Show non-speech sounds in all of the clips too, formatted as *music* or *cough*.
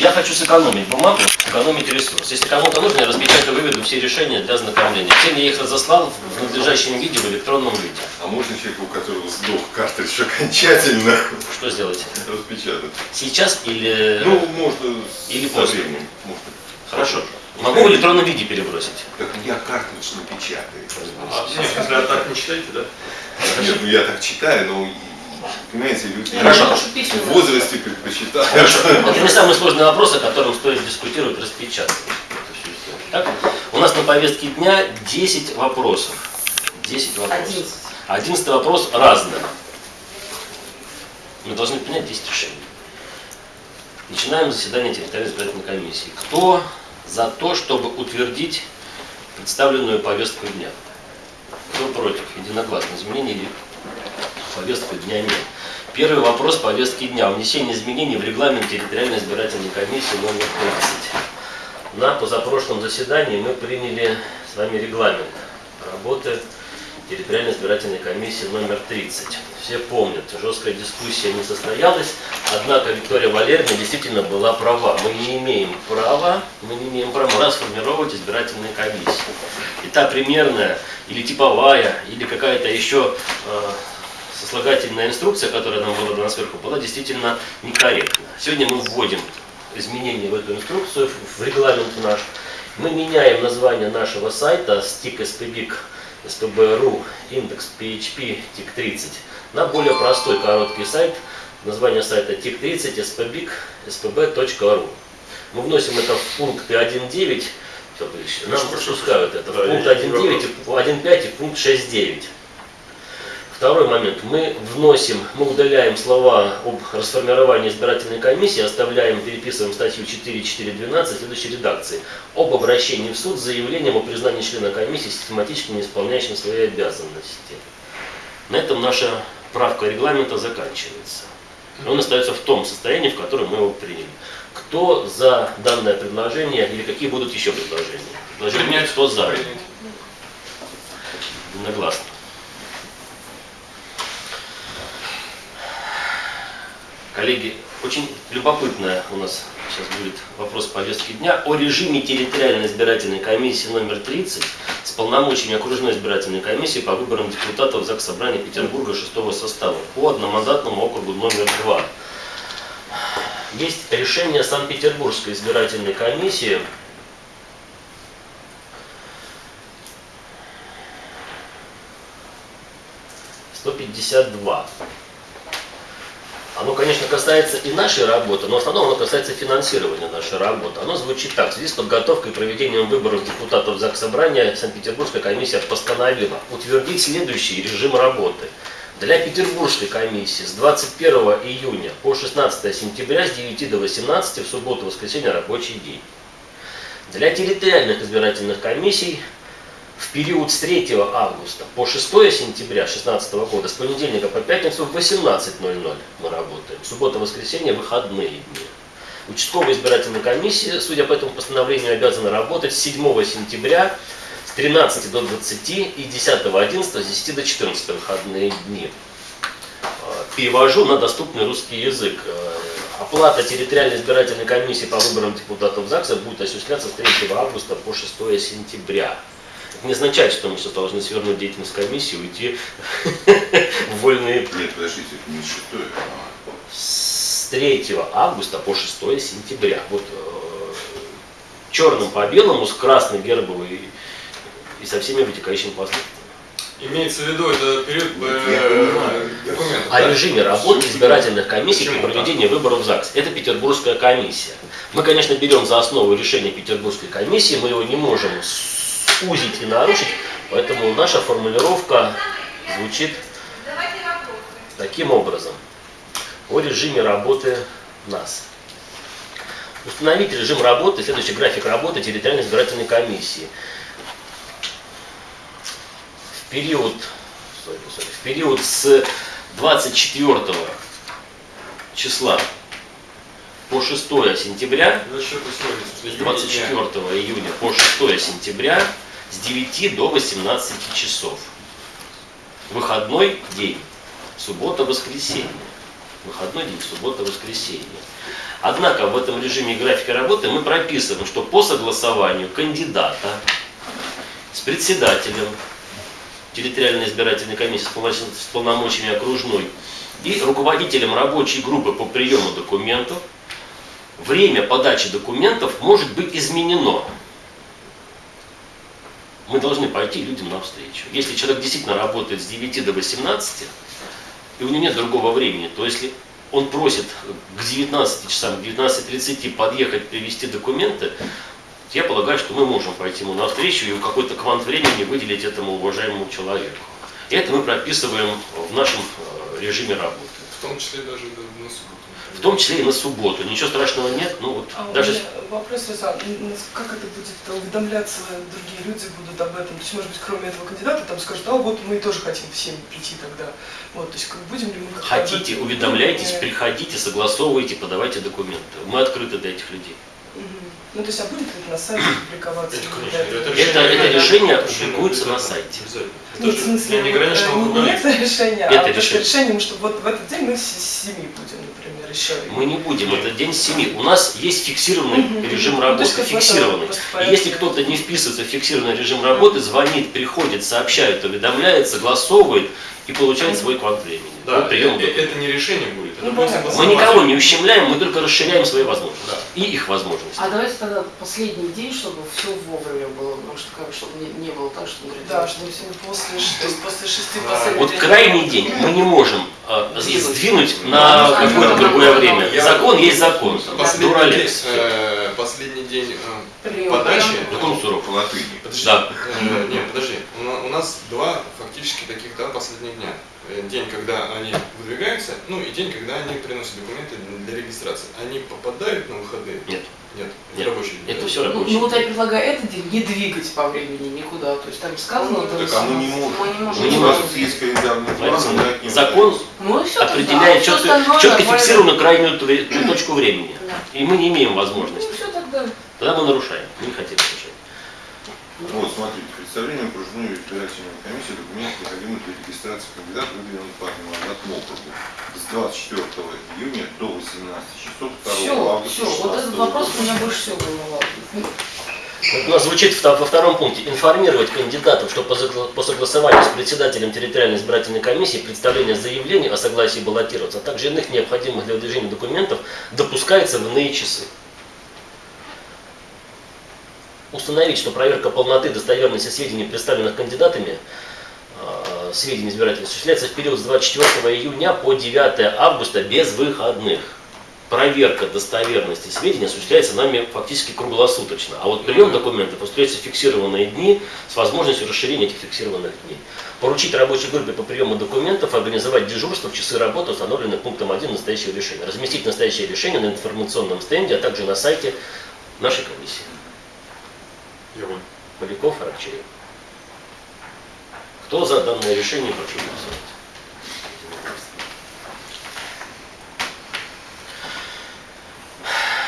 Я хочу сэкономить бумагу, экономить ресурс. Если кому-то нужно, я распечатаю, выведу все решения для ознакомления. Всем я их разослал в надлежащем виде, в электронном виде. А можно человеку, у которого сдох картридж окончательно Что сделать? распечатать? Сейчас или... Ну, можно Или после. временем. Можно. Хорошо. Могу в электронном виде перебросить. Так я картридж напечатаю. А, нет, если а так не читаете, да? Нет, ну я так читаю, но, понимаете, люди Хорошо. в возрасте предпочитают. *laughs* Это не самый сложный вопрос, о котором стоит дискутировать, распечатать. Так, у нас на повестке дня 10 вопросов. 10 вопросов. 11. 11 вопрос разный. Мы должны принять 10 решений. Начинаем заседание территориальной избирательной комиссии. Кто за то, чтобы утвердить представленную повестку дня? Кто против? Единогласно. Изменений повестки дня нет. Первый вопрос повестки дня. Внесение изменений в регламент территориальной избирательной комиссии номер 30. На позапрошлом заседании мы приняли с вами регламент работы территориальной избирательной комиссии номер 30. Все помнят, жесткая дискуссия не состоялась, однако Виктория Валерьевна действительно была права. Мы не имеем права, мы не имеем права расформировать избирательные комиссии. И та примерная или типовая, или какая-то еще э, сослагательная инструкция, которая нам была дана сверху, была действительно некорректна. Сегодня мы вводим изменения в эту инструкцию, в регламент наш. Мы меняем название нашего сайта стик spbic spb.ru индекс php тик 30 на более простой короткий сайт. Название сайта тик 30 spbic spb.ru. Мы вносим это в пункты 1.9, Всё, товарищи, нам пропускают это, в пункт есть 1.9, и 1.5 и пункт 6.9. Второй момент. Мы вносим, мы удаляем слова об расформировании избирательной комиссии, оставляем, переписываем статью 4.4.12 в следующей редакции. Об обращении в суд с заявлением о признании члена комиссии систематически не исполняющим свои обязанности. На этом наша правка регламента заканчивается. Он остается в том состоянии, в котором мы его приняли. Кто за данное предложение или какие будут еще предложения? Предложение кто за? Принять. Коллеги, очень любопытная у нас сейчас будет вопрос повестки дня о режиме территориальной избирательной комиссии номер 30 с полномочиями окружной избирательной комиссии по выборам депутатов ЗАГС Собрания Петербурга шестого состава по одномандатному округу номер 2. Есть решение Санкт-Петербургской избирательной комиссии сто пятьдесят два. Оно, конечно, касается и нашей работы, но в основном оно касается финансирования нашей работы. Оно звучит так. В связи с подготовкой и проведением выборов депутатов ЗАГС Собрания Санкт-Петербургская комиссия постановила утвердить следующий режим работы. Для Петербургской комиссии с 21 июня по 16 сентября с 9 до 18 в субботу и воскресенье рабочий день. Для территориальных избирательных комиссий в период с 3 августа по 6 сентября 2016 года, с понедельника по пятницу в 18.00 мы работаем. Суббота, воскресенье, выходные дни. Участковая избирательная комиссия, судя по этому постановлению, обязана работать с 7 сентября с 13 до 20 и 10 11 с 10 до 14 выходные дни. Э, Перевожу на доступный русский язык. Э, Оплата территориальной избирательной комиссии по выборам депутатов ЗАГСа будет осуществляться с 3 августа по 6 сентября. Это не означает, что мы сейчас должны свернуть деятельность комиссии и уйти в вольные Нет, подождите, это не шестое. а с 3 августа по 6 сентября. Вот э, черным по белому, с красной гербовой и со всеми вытекающими последствиями. Имеется в виду, это период э, документов. О режиме работы избирательных комиссий при Почему проведении выборов в ЗАГС. Это Петербургская комиссия. Мы, конечно, берем за основу решение Петербургской комиссии, мы его не можем сузить и нарушить, поэтому наша формулировка звучит таким образом. О режиме работы нас. Установить режим работы, следующий график работы территориальной избирательной комиссии. В период, sorry, sorry, в период с 24 числа по 6 сентября, За счет условий, в смысле, с 24 июня по 6 сентября с 9 до 18 часов. Выходной день, суббота, воскресенье. выходной день, суббота, воскресенье. Однако в этом режиме графика работы мы прописываем, что по согласованию кандидата с председателем территориальной избирательной комиссии с полномочиями окружной и руководителем рабочей группы по приему документов время подачи документов может быть изменено. Мы должны пойти людям навстречу. Если человек действительно работает с 9 до 18, и у него нет другого времени, то если он просит к 19 часам, к 19.30 подъехать, привезти документы, я полагаю, что мы можем пойти ему навстречу и какой-то квант времени выделить этому уважаемому человеку. И это мы прописываем в нашем э, режиме работы. В том числе даже субботу. В том числе и на субботу. Ничего страшного нет, ну вот А даже... вопрос, Руслан, как это будет уведомляться, другие люди будут об этом? То есть, может быть, кроме этого кандидата, там скажут, а вот мы тоже хотим всем прийти тогда. Вот, то есть, как будем ли мы Хотите, уведомляйтесь, приходите, согласовывайте, подавайте документы. Мы открыты для этих людей. Ну, то есть, а будет ли это на сайте публиковаться? Это, конечно, это Это- это решение решение публикуется на сайте. Это Нет, в смысле, не вот, ограничено э, не кругом. это решение, Это а просто решение. решение, что вот в этот день мы с с семи будем, например, еще. Мы не будем, это день с 7. У нас есть фиксированный Мгм. режим Ну, работы, этом фиксированный. И если кто-то не вписывается в фиксированный режим работы, звонит, приходит, сообщает, уведомляет, согласовывает и получает свой квант времени. Да, по приему э, э, это не решение будет, это Ну, понятно. Мы никого не ущемляем, мы только расширяем свои возможности. Да. И их возможности. А давайте тогда последний день, чтобы все вовремя было, потому что как, чтобы не, не было так, что говорит, Да, чтобы сегодня после, то есть после шести Да. последний Вот день. крайний день мы не можем э, Двинуть. сдвинуть Ну, на ну, какое-то ну, другое ну, время. Я- Закон есть закон. Последний день, Дуралекс. э, последний день э, Прием. подачи. Закон суров. По латыни. Подожди. Да. Э, нет, подожди. У У нас два фактически таких да, последних дня. Э, День, когда они выдвигаются, ну и день, когда они приносят документы для регистрации. Они попадают на выходные? Нет. Нет, Нет. рабочий день. Это все Ну, рабочий. ну вот я предлагаю этот день не двигать по времени никуда. То есть там сказано Ну, Так а мы не 18. можем. Мы не можем. Мы не У нас можем. есть календарный план, Закон. Ну и все. определяет четко, четко фиксированную крайнюю точку времени. Да. И мы не имеем Ну возможности. все тогда. Тогда мы нарушаем. Мы не хотим нарушать. Вот, смотрите, представление окружной избирательной комиссии документов, необходимых для регистрации кандидата, выдвинутых по мандатному округу с 24 июня до 18 часов 2 Все, августа все. Вот 16 этот вопрос года. меня больше всего волновал. У нас звучит во втором пункте информировать кандидатов, что по согласованию с председателем территориальной избирательной комиссии представление заявления о согласии баллотироваться, а также иных необходимых для выдвижения документов допускается в иные часы. Установить, что проверка полноты достоверности сведений, представленных кандидатами, э, сведений избирателей, осуществляется в период с 24 июня по 9 августа без выходных. Проверка достоверности сведений осуществляется нами фактически круглосуточно. А вот прием документов осуществляется в фиксированные дни с возможностью расширения этих фиксированных дней. Поручить рабочей группе по приему документов организовать дежурство в часы работы, установленные пунктом 1 настоящего решения. Разместить настоящее решение на информационном стенде, а также на сайте нашей комиссии. Вон. Поляков, Аракчеев. Кто за данное решение прошу голосовать?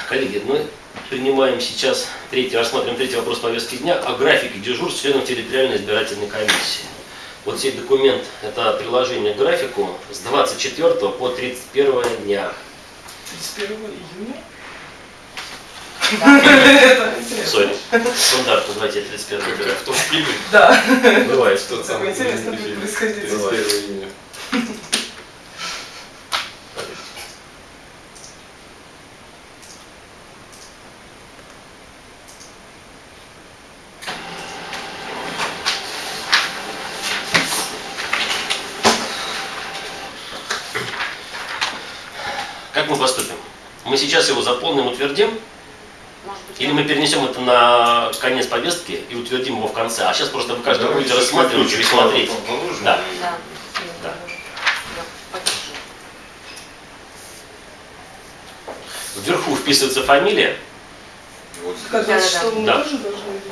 Коллеги, мы принимаем сейчас третий, рассматриваем третий вопрос повестки дня о графике дежурств членов территориальной избирательной комиссии. Вот сей документ, это приложение к графику с 24 по 31 дня. 31 июня? Интересно. Сори, стандарт назвать 31 Как, дня. как в том фильме. Да. Бывает. Тот Так самый интересно будет фильм. происходить. 31 июня. Как мы поступим? Мы сейчас его заполним, утвердим, или мы перенесем это на конец повестки и утвердим его в конце. А сейчас просто вы каждый будете рассматривать, листочек пересмотреть. положим. Да. Да. Да. Вверху вписывается фамилия, Вот Как Да, что мы да. тоже должны быть?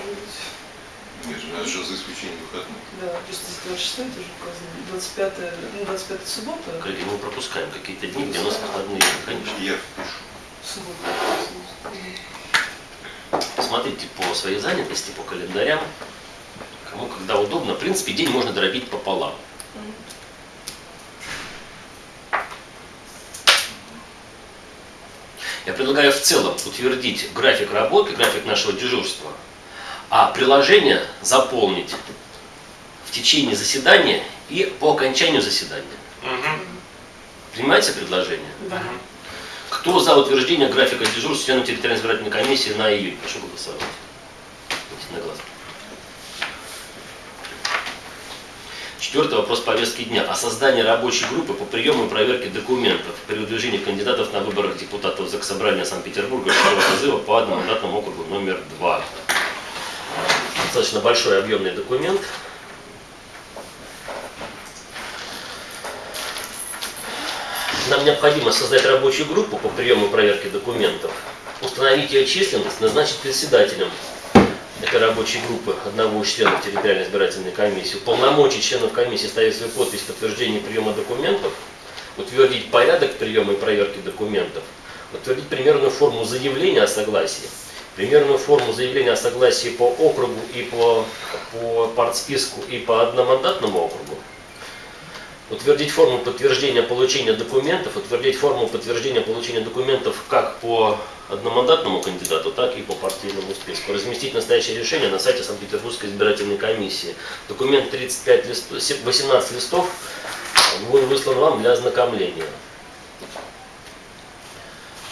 Нет, же, это же за исключением выходных. Да, просто с 26 тоже указано. 25 ну, 25 суббота. коллеги, мы пропускаем какие-то дни, где у нас выходные, конечно. Я впишу. Суббота. Смотрите по своей занятости, по календарям, кому когда удобно. В принципе, день можно дробить пополам. предлагаю в целом утвердить график работы, график нашего дежурства, а приложение заполнить в течение заседания и по окончанию заседания. Мгм. Принимается предложение? Да. Кто за утверждение графика дежурства членов территориальной избирательной комиссии на июнь? Прошу голосовать. Единогласно. Четвертый вопрос повестки дня. О создании рабочей группы по приему и проверке документов при выдвижении кандидатов на выборах депутатов Заксобрания Санкт-Петербурга 6 созыва по одномандатному округу номер 2. Достаточно большой объемный документ. Нам необходимо создать рабочую группу по приему и проверке документов, установить ее численность, назначить председателем этой рабочей группы одного из членов территориальной избирательной комиссии, уполномочить членов комиссии ставить свою подпись в подтверждении приема документов, утвердить порядок приема и проверки документов, утвердить примерную форму заявления о согласии, примерную форму заявления о согласии по округу и по, по партсписку и по одномандатному округу, утвердить форму подтверждения получения документов, утвердить форму подтверждения получения документов как по одномандатному кандидату, так и по партийному списку. Разместить настоящее решение на сайте Санкт-Петербургской избирательной комиссии. Документ 35 листов, 18 листов будет выслан вам для ознакомления.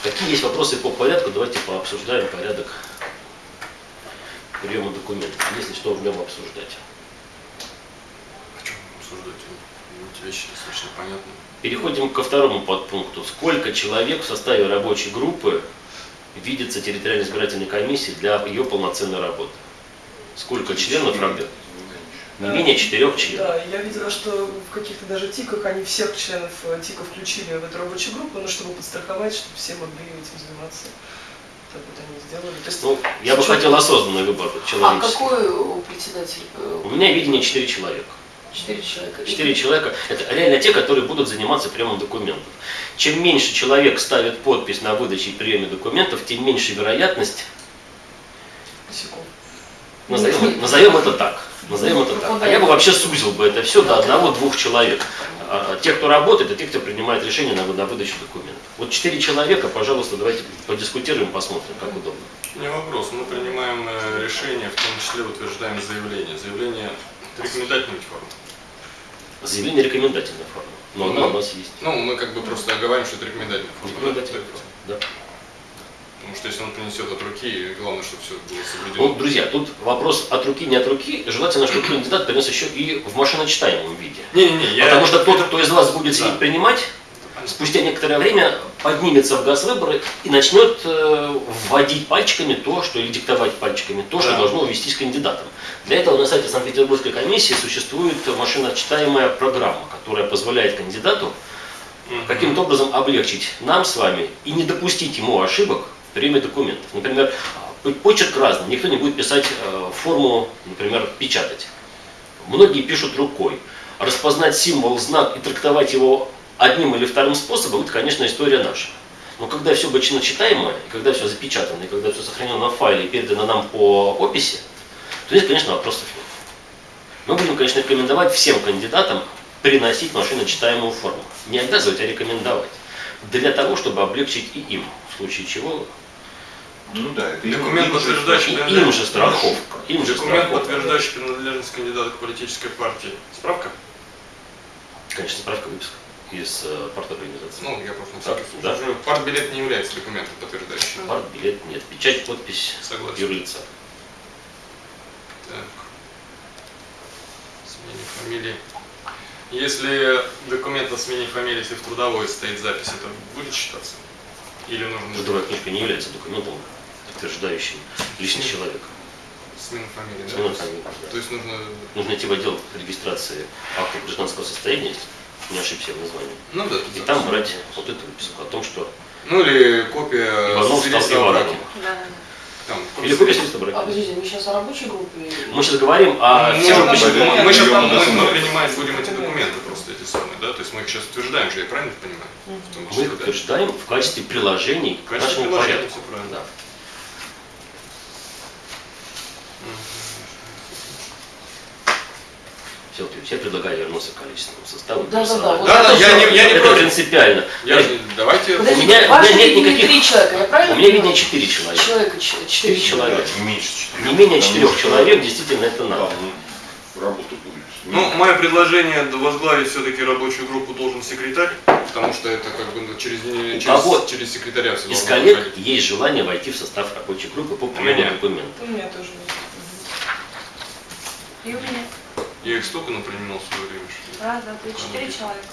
Какие есть вопросы по порядку, давайте пообсуждаем порядок приема документов, если что в нем обсуждать. О чем обсуждать? Вещи достаточно понятны. Переходим ко второму подпункту. Сколько человек в составе рабочей группы видится территориальной избирательной комиссии для ее полноценной работы? Сколько членов работает? Не менее четырех членов. Да, я видела, что в каких-то даже ТИКах они всех членов э, ТИКа включили в эту рабочую группу, ну, чтобы подстраховать, чтобы все могли этим заниматься. Так вот они сделали. То есть, Ну, я бы хотел осознанный выбор А человеческий. какой у председателя? У меня видение четыре человека. Четыре человека. Четыре человека – это реально те, которые будут заниматься приемом документов. Чем меньше человек ставит подпись на выдаче и приеме документов, тем меньше вероятность, косяков. назовем, назовем это так, назовем это так. А я бы вообще сузил бы это все до одного-двух человек. А, а Те, кто работает, это те, кто принимает решение на выдачу документов. Вот четыре человека, пожалуйста, давайте подискутируем, посмотрим, как удобно. Не вопрос. Мы принимаем э, решение, в том числе утверждаем заявление. Заявление это рекомендательная форма. Заявление рекомендательная форма, но она у нас есть. Ну, мы как бы просто оговариваем, что это рекомендательная форма. да? Рекомендательная форма, да. Потому что если он принесет от руки, главное, чтобы все было Ну, соблюдено. друзья, тут вопрос от руки, не от руки. Желательно, чтобы кандидат принес еще и в машиночитаемом виде. Не-не-не, я... Потому что кто-то, кто из вас будет Да. принимать, спустя некоторое время поднимется в газ выборы и начнет э, вводить пальчиками то, что или диктовать пальчиками то, что Да. должно увестись кандидатом. Для этого на сайте Санкт-Петербургской комиссии существует машиночитаемая программа, которая позволяет кандидату каким-то образом облегчить нам с вами и не допустить ему ошибок в приеме документов. Например, п- почерк разный, никто не будет писать э, форму, например, печатать. Многие пишут рукой. Распознать символ, знак и трактовать его одним или вторым способом, это, конечно, история наша. Но когда все бочно читаемое, и когда все запечатано, и когда все сохранено в файле и передано нам по описи, то здесь, конечно, вопросов нет. Мы будем, конечно, рекомендовать всем кандидатам приносить машиночитаемую форму. Не обязывать, а рекомендовать. Для того, чтобы облегчить и им, в случае чего Ну да, это Документ, им подтверждающий и принадлежность. им же страховка. Им же Документ, страховка. подтверждающий принадлежность кандидата к политической партии. Справка? Конечно, справка выписка из э, парторганизации. Ну, я просто на Так, да. Уже Партбилет не является документом подтверждающим. Парт, билет нет. Печать, подпись, Согласен. юрлица. Так. Смене фамилии. Если документ о смене фамилии, если в трудовой стоит запись, это будет считаться? Или нужно Трудовая книжка не является документом, подтверждающим личность человека. смена фамилии? да? Смена фамилии, да. То есть нужно... Нужно идти в отдел регистрации актов гражданского состояния, не ошибся в названии. Ну да. И там брать вот эту выписку о том, что Ну или копия Иванов стал. Ивановым. Да, да, Там, Или копия свидетельства да. А подождите, мы сейчас о рабочей группе? Мы сейчас говорим о Ну, всем мы, же мы- мы сейчас там, мы, мы на принимать будем эти документы просто эти самые, да? То есть мы их сейчас утверждаем же, я правильно понимаю? В том Мы их да? утверждаем в качестве приложений В к качестве нашему приложения, порядку. Да. Мгм. Все, я предлагаю вернуться к количественному составу. Да, да, да. вот Да, да, я не- я не это принципиально. Я, давайте... Подождите, У меня- у меня нет никаких- три человека, я правильно У меня видно? 4 человека. Человека, четыре Четыре человека. Не меньше четырех. Не менее четырех человек действительно это надо. Работа будет. Ну, мое предложение возглавить все-таки рабочую группу должен секретарь, потому что это как бы ну, через, через, кого через секретаря все Из коллег проходить. есть желание войти в состав рабочей группы по приему документов. У меня тоже есть. И у меня. Я их столько напринимал в свое время, что... Раз, два, три, четыре человека.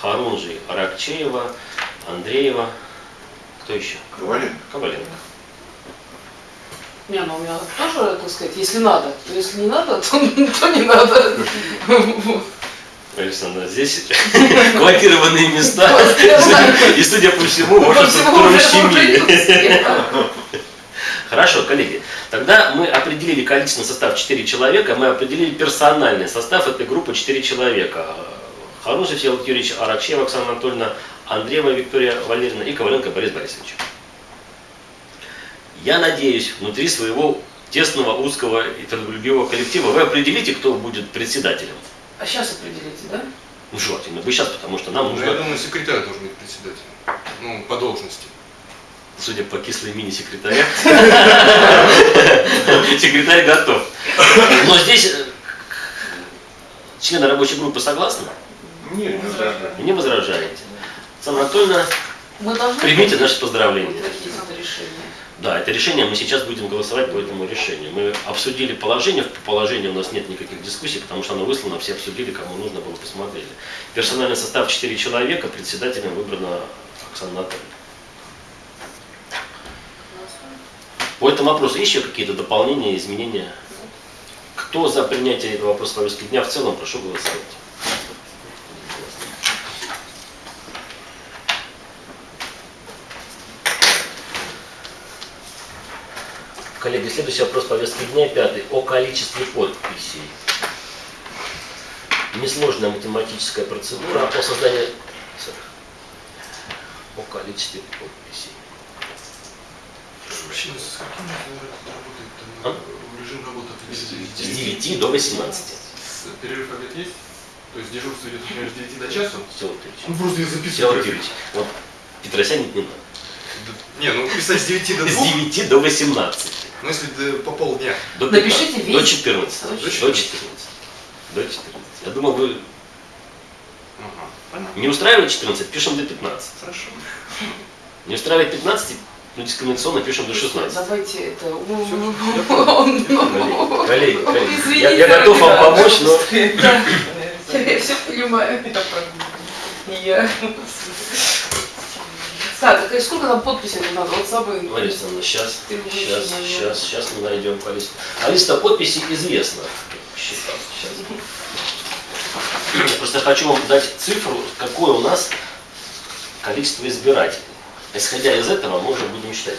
Харунжи, Аракчеева, Андреева. Кто еще? Коваленко. Коваленко. Не, ну у меня тоже, так сказать, если надо, то если не надо, то, *laughs* то не надо. Вот. Александр, здесь *laughs* квотированные места. И, судя по всему, ваша структура уже щемили. Хорошо, коллеги. Тогда мы определили количественный состав 4 человека, мы определили персональный состав этой группы 4 человека. Харунжев Всеволод Юрьевич, Аракчеева Оксана Анатольевна, Андреева Виктория Валерьевна и Коваленко Борис Борисович. Я надеюсь, внутри своего тесного, узкого и трудолюбивого коллектива вы определите, кто будет председателем. А сейчас определите, да? Ну, желательно бы сейчас, потому что нам Ну, я нужно, думаю, секретарь должен быть председателем. Ну, по должности. Судя по кислой мини-секретаря, секретарь готов. Но здесь э, члены рабочей группы согласны? Нет, не возражаю. Не возражаете. Оксана Анатольевна, Мы должны примите наши поздравления. Да, это решение, мы сейчас будем голосовать по этому решению. Мы обсудили положение, по положению у нас нет никаких дискуссий, потому что оно выслано, все обсудили, кому нужно было посмотрели. Персональный состав 4 человека, председателем выбрана Оксана Анатольевна. По этому вопросу еще какие-то дополнения, изменения? Кто за принятие этого вопроса повестки дня в целом, прошу голосовать. Коллеги, следующий вопрос повестки дня, пятый, о количестве подписей. Несложная математическая процедура о создании... О количестве подписей. Вообще, с каким работает А? режим работы С 9 до 18. С- Перерыв обед есть? То есть дежурство идет, например, с 9 до? Всего Юрьевич. Ну, просто я Всеволод Юрьевич, вот Петросян не надо. Не, ну писать с 9 до С 2, 9 до 18. ну если до- по полдня. До Напишите 15, весь. До 14. До До 14. 14. До 14. Я думал, вы понятно. не устраивает 14, пишем до 15. Хорошо. Не устраивает 15, ну дискриминационно пишем до 16. Давайте это... Коллеги, коллеги, я, готов вам помочь, но. *laughs* Я все понимаю. *laughs* Я. Так, а сколько там подписей надо? Вот. Мария Александровна, сейчас, сейчас, сейчас, сейчас мы найдем количество. А листа подписей известна. Считал сейчас. Я просто хочу вам дать цифру, какое у нас количество избирателей. Исходя из этого, мы уже будем считать.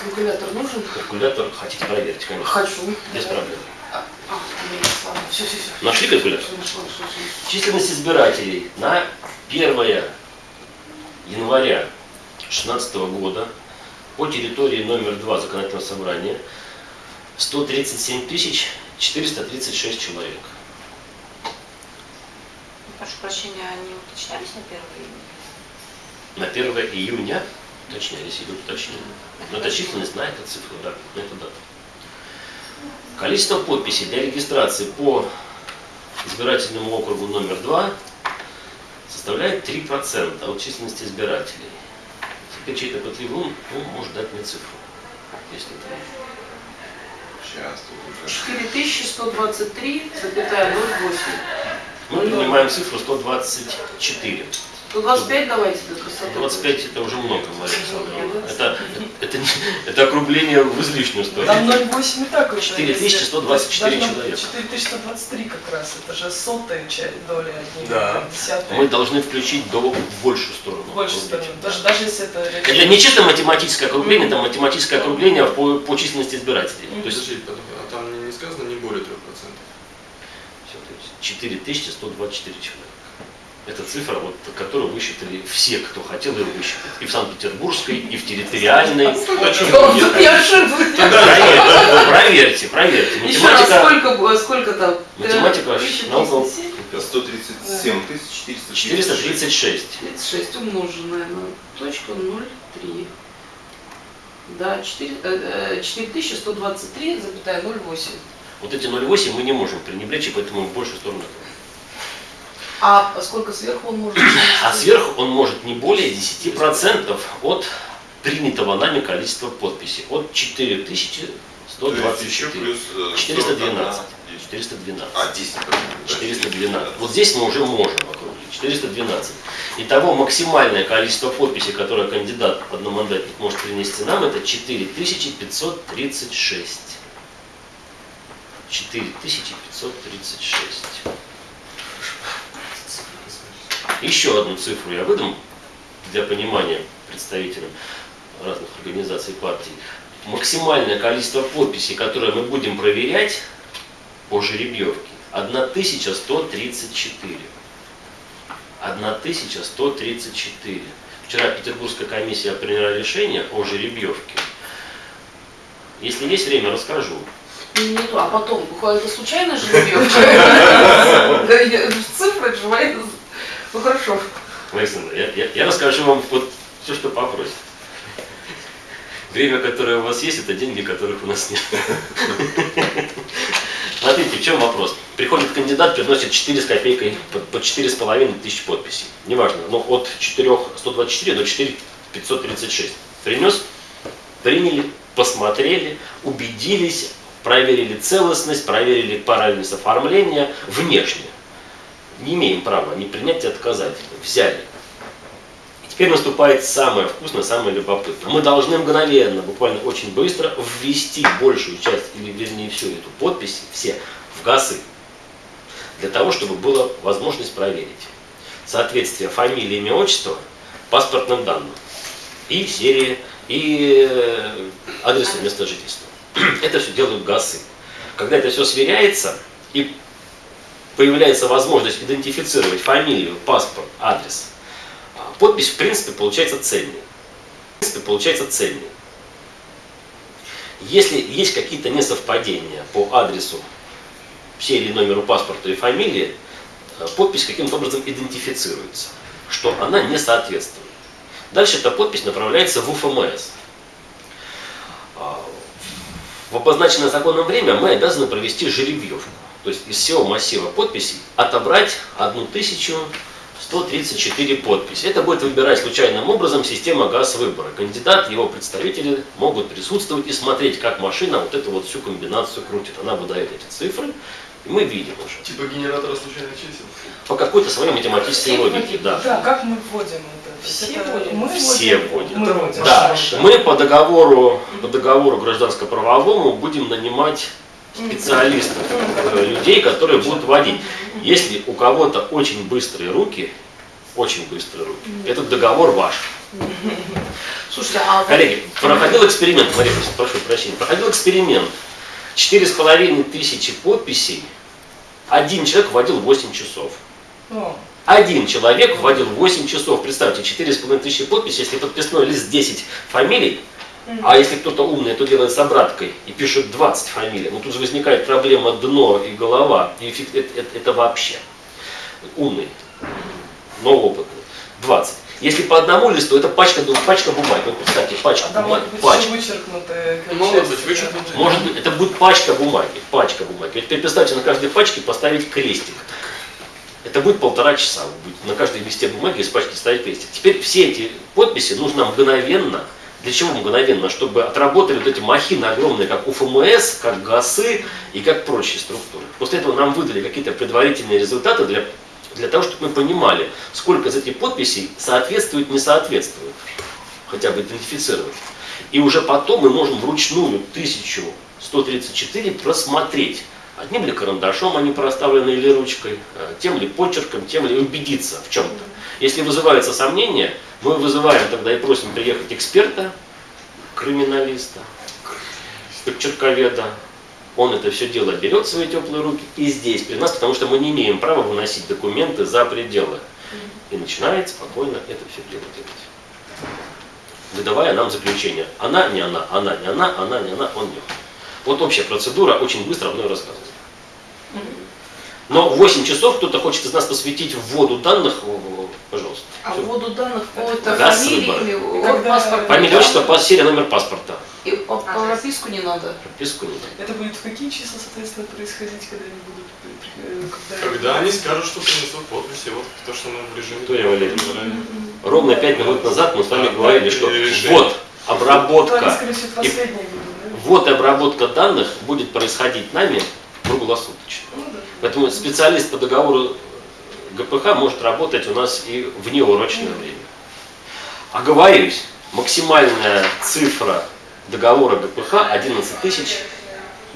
Калькулятор нужен? Калькулятор хотите проверить, конечно. Хочу. Без проблем. А, а, все, все, все. Нашли калькулятор? Численность избирателей на 1 января 2016 года по территории номер 2 законодательного собрания 137 тысяч 436 человек. Прошу прощения, они уточнялись на первый На 1 июня уточнялись, идут уточнения. Но это численность на эту цифру, да, на эту дату. Количество подписей для регистрации по избирательному округу номер 2 составляет 3% от численности избирателей. Теперь чей-то пытливый ум ну, может дать мне цифру. Если это Сейчас тут уже. 4123,08. Мы принимаем цифру 124. 125 давайте до красоты. 25 это уже много, Мария Александровна. Это, это, это округление в излишнюю сторону. Там 0,8 и так уже. 4124 Должно быть человека. 4123 как раз. Это же сотая часть доля от них. Да. Десятая. Мы должны включить до большую сторону. Больше округления. стороны. Даже, даже если это... Это не чисто математическое округление, это математическое округление по, по численности избирателей. То есть, а там не сказано не более 3%. всё, то есть 4124 человека. Это цифра, вот, которую высчитали все, кто хотел ее высчитать. И в Санкт-Петербургской, и в территориальной. Проверьте, проверьте, проверьте. Еще раз, Математика, сколько, было- сколько там? математика на около 1037? 137 тысяч 436. 436. 36 умноженное на точку 0,3. Да, 4, э, э, 4123,08. Вот эти 0,8 мы не можем пренебречь, и поэтому мы в большую сторону. А сколько сверху он может *clears throat* А сверху он может не более 10% от принятого нами количества подписей. От То есть еще 4124. плюс э, 412. 41. 412. А, 10. да, 412. Вот здесь мы уже можем округлить. 412. Итого максимальное количество подписей, которое кандидат одномандатник может принести нам, это 4536. 4536. Еще одну цифру я выдам для понимания представителям разных организаций партий. Максимальное количество подписей, которое мы будем проверять по жеребьевке, 1134. 1134. Вчера Петербургская комиссия приняла решение о жеребьевке. Если есть время, расскажу. То, а потом, буквально это случайно *laughs* жеребьевка? *laughs* Цифры живая. Ну хорошо. Александр, я, я- я расскажу вам вот все, что попросит. Время, которое у вас есть, это деньги, которых у нас нет. Смотрите, в чем вопрос. Приходит кандидат, приносит 4 с копейкой, по- по 4,5 тысяч подписей. Неважно, но от 4 124 до 4 536. Принес, приняли, посмотрели, убедились, проверили целостность, проверили правильность оформления внешне. Не имеем права ни принять, ни отказать. Взяли. И теперь наступает самое вкусное, самое любопытное. Мы должны мгновенно, буквально очень быстро, ввести большую часть, или вернее всю эту подпись, все, в ГАСы. Для того, чтобы была возможность проверить соответствие фамилии, имя, отчества паспортным данным и серии, и э, адреса места жительства. *clears throat* Это все делают ГАСы. Когда это все сверяется и появляется возможность идентифицировать фамилию, паспорт, адрес, а, подпись в принципе получается цельной. В принципе получается цельной. Если есть какие-то несовпадения по адресу, серии, номеру паспорта и фамилии, э, подпись каким-то образом идентифицируется, что она не соответствует. Дальше эта подпись направляется в УФМС. А, В обозначенное законом время мы обязаны провести жеребьевку. То есть из всего массива подписей отобрать 1134 подписи. Это будет выбирать случайным образом система газ-выбора. Кандидат, его представители могут присутствовать и смотреть, как машина вот эту вот всю комбинацию крутит. Она выдает эти цифры, и мы видим уже. Типа генератора случайных чисел. По какой-то своей математической Все логике, вводим. да. Да, как мы вводим это? Все это вводим. Мы Все вводим. Мы вводим. Да, мы по договору, по договору гражданско-правовому будем нанимать специалистов, людей, которые будут водить. Если у кого-то очень быстрые руки, очень быстрые руки, этот договор ваш. Слушайте, а Коллеги, проходил эксперимент, Мария, прошу прощения, проходил эксперимент. Четыре с половиной тысячи подписей, один человек вводил 8 часов. Один человек вводил 8 часов. Представьте, 4,5 тысячи подписей, если подписной лист 10 фамилий, а если кто-то умный, то делает с обраткой и пишет 20 фамилий, ну тут же возникает проблема дно и голова. И эффект- это, это- это вообще умный, но опытный. 20. Если по одному листу, это пачка, ну, пачка бумаги. Вот представьте, пачка а там бумаги. Пачка. вычеркнутые части, быть да. вычеркнутые. Может быть, это будет пачка бумаги, пачка бумаги. Теперь представьте на каждой пачке поставить крестик. Это будет полтора часа. Вы будете на каждой листе бумаги из пачки ставить крестик. Теперь все эти подписи нужно мгновенно. Для чего мгновенно? Чтобы отработали вот эти махины огромные, как УФМС, как ГАСы и как прочие структуры. После этого нам выдали какие-то предварительные результаты для, для того, чтобы мы понимали, сколько из этих подписей соответствует, не соответствует. Хотя бы идентифицировать. И уже потом мы можем вручную 1134 просмотреть. Одним ли карандашом они проставлены или ручкой, э, тем ли почерком, тем ли убедиться в чем-то. Если вызывается сомнение, мы вызываем тогда и просим приехать эксперта, криминалиста, почерковеда. Он это все дело берет в свои теплые руки и здесь при нас, потому что мы не имеем права выносить документы за пределы. и начинает спокойно это все дело делать. Выдавая нам заключение. Она, не она, она, не она, она, не она, он, не он. Вот общая процедура, очень быстро мной рассказываю. Но 8 часов кто-то хочет из нас посвятить в вводу данных, пожалуйста. А вводу данных по это Газ, фамилии, Когда- паспорт? Фамилия, отчество, по серия, номер паспорта. И по, по прописку не надо. Прописку не надо. Это будет в какие числа, соответственно, происходить, когда они будут... э, Когда, Когда они скажут, что принесут подписи, вот то, что мы в режиме... Виктория Валерьевна. заранее. Ровно 5 минут назад мы с вами Да, говорили, да, что вот они, обработка, скорее всего, последние будут, да? вот обработка данных будет происходить нами круглосуточно. Поэтому специалист по договору ГПХ может работать у нас и в неурочное время. Оговорюсь, максимальная цифра договора ГПХ 11 тысяч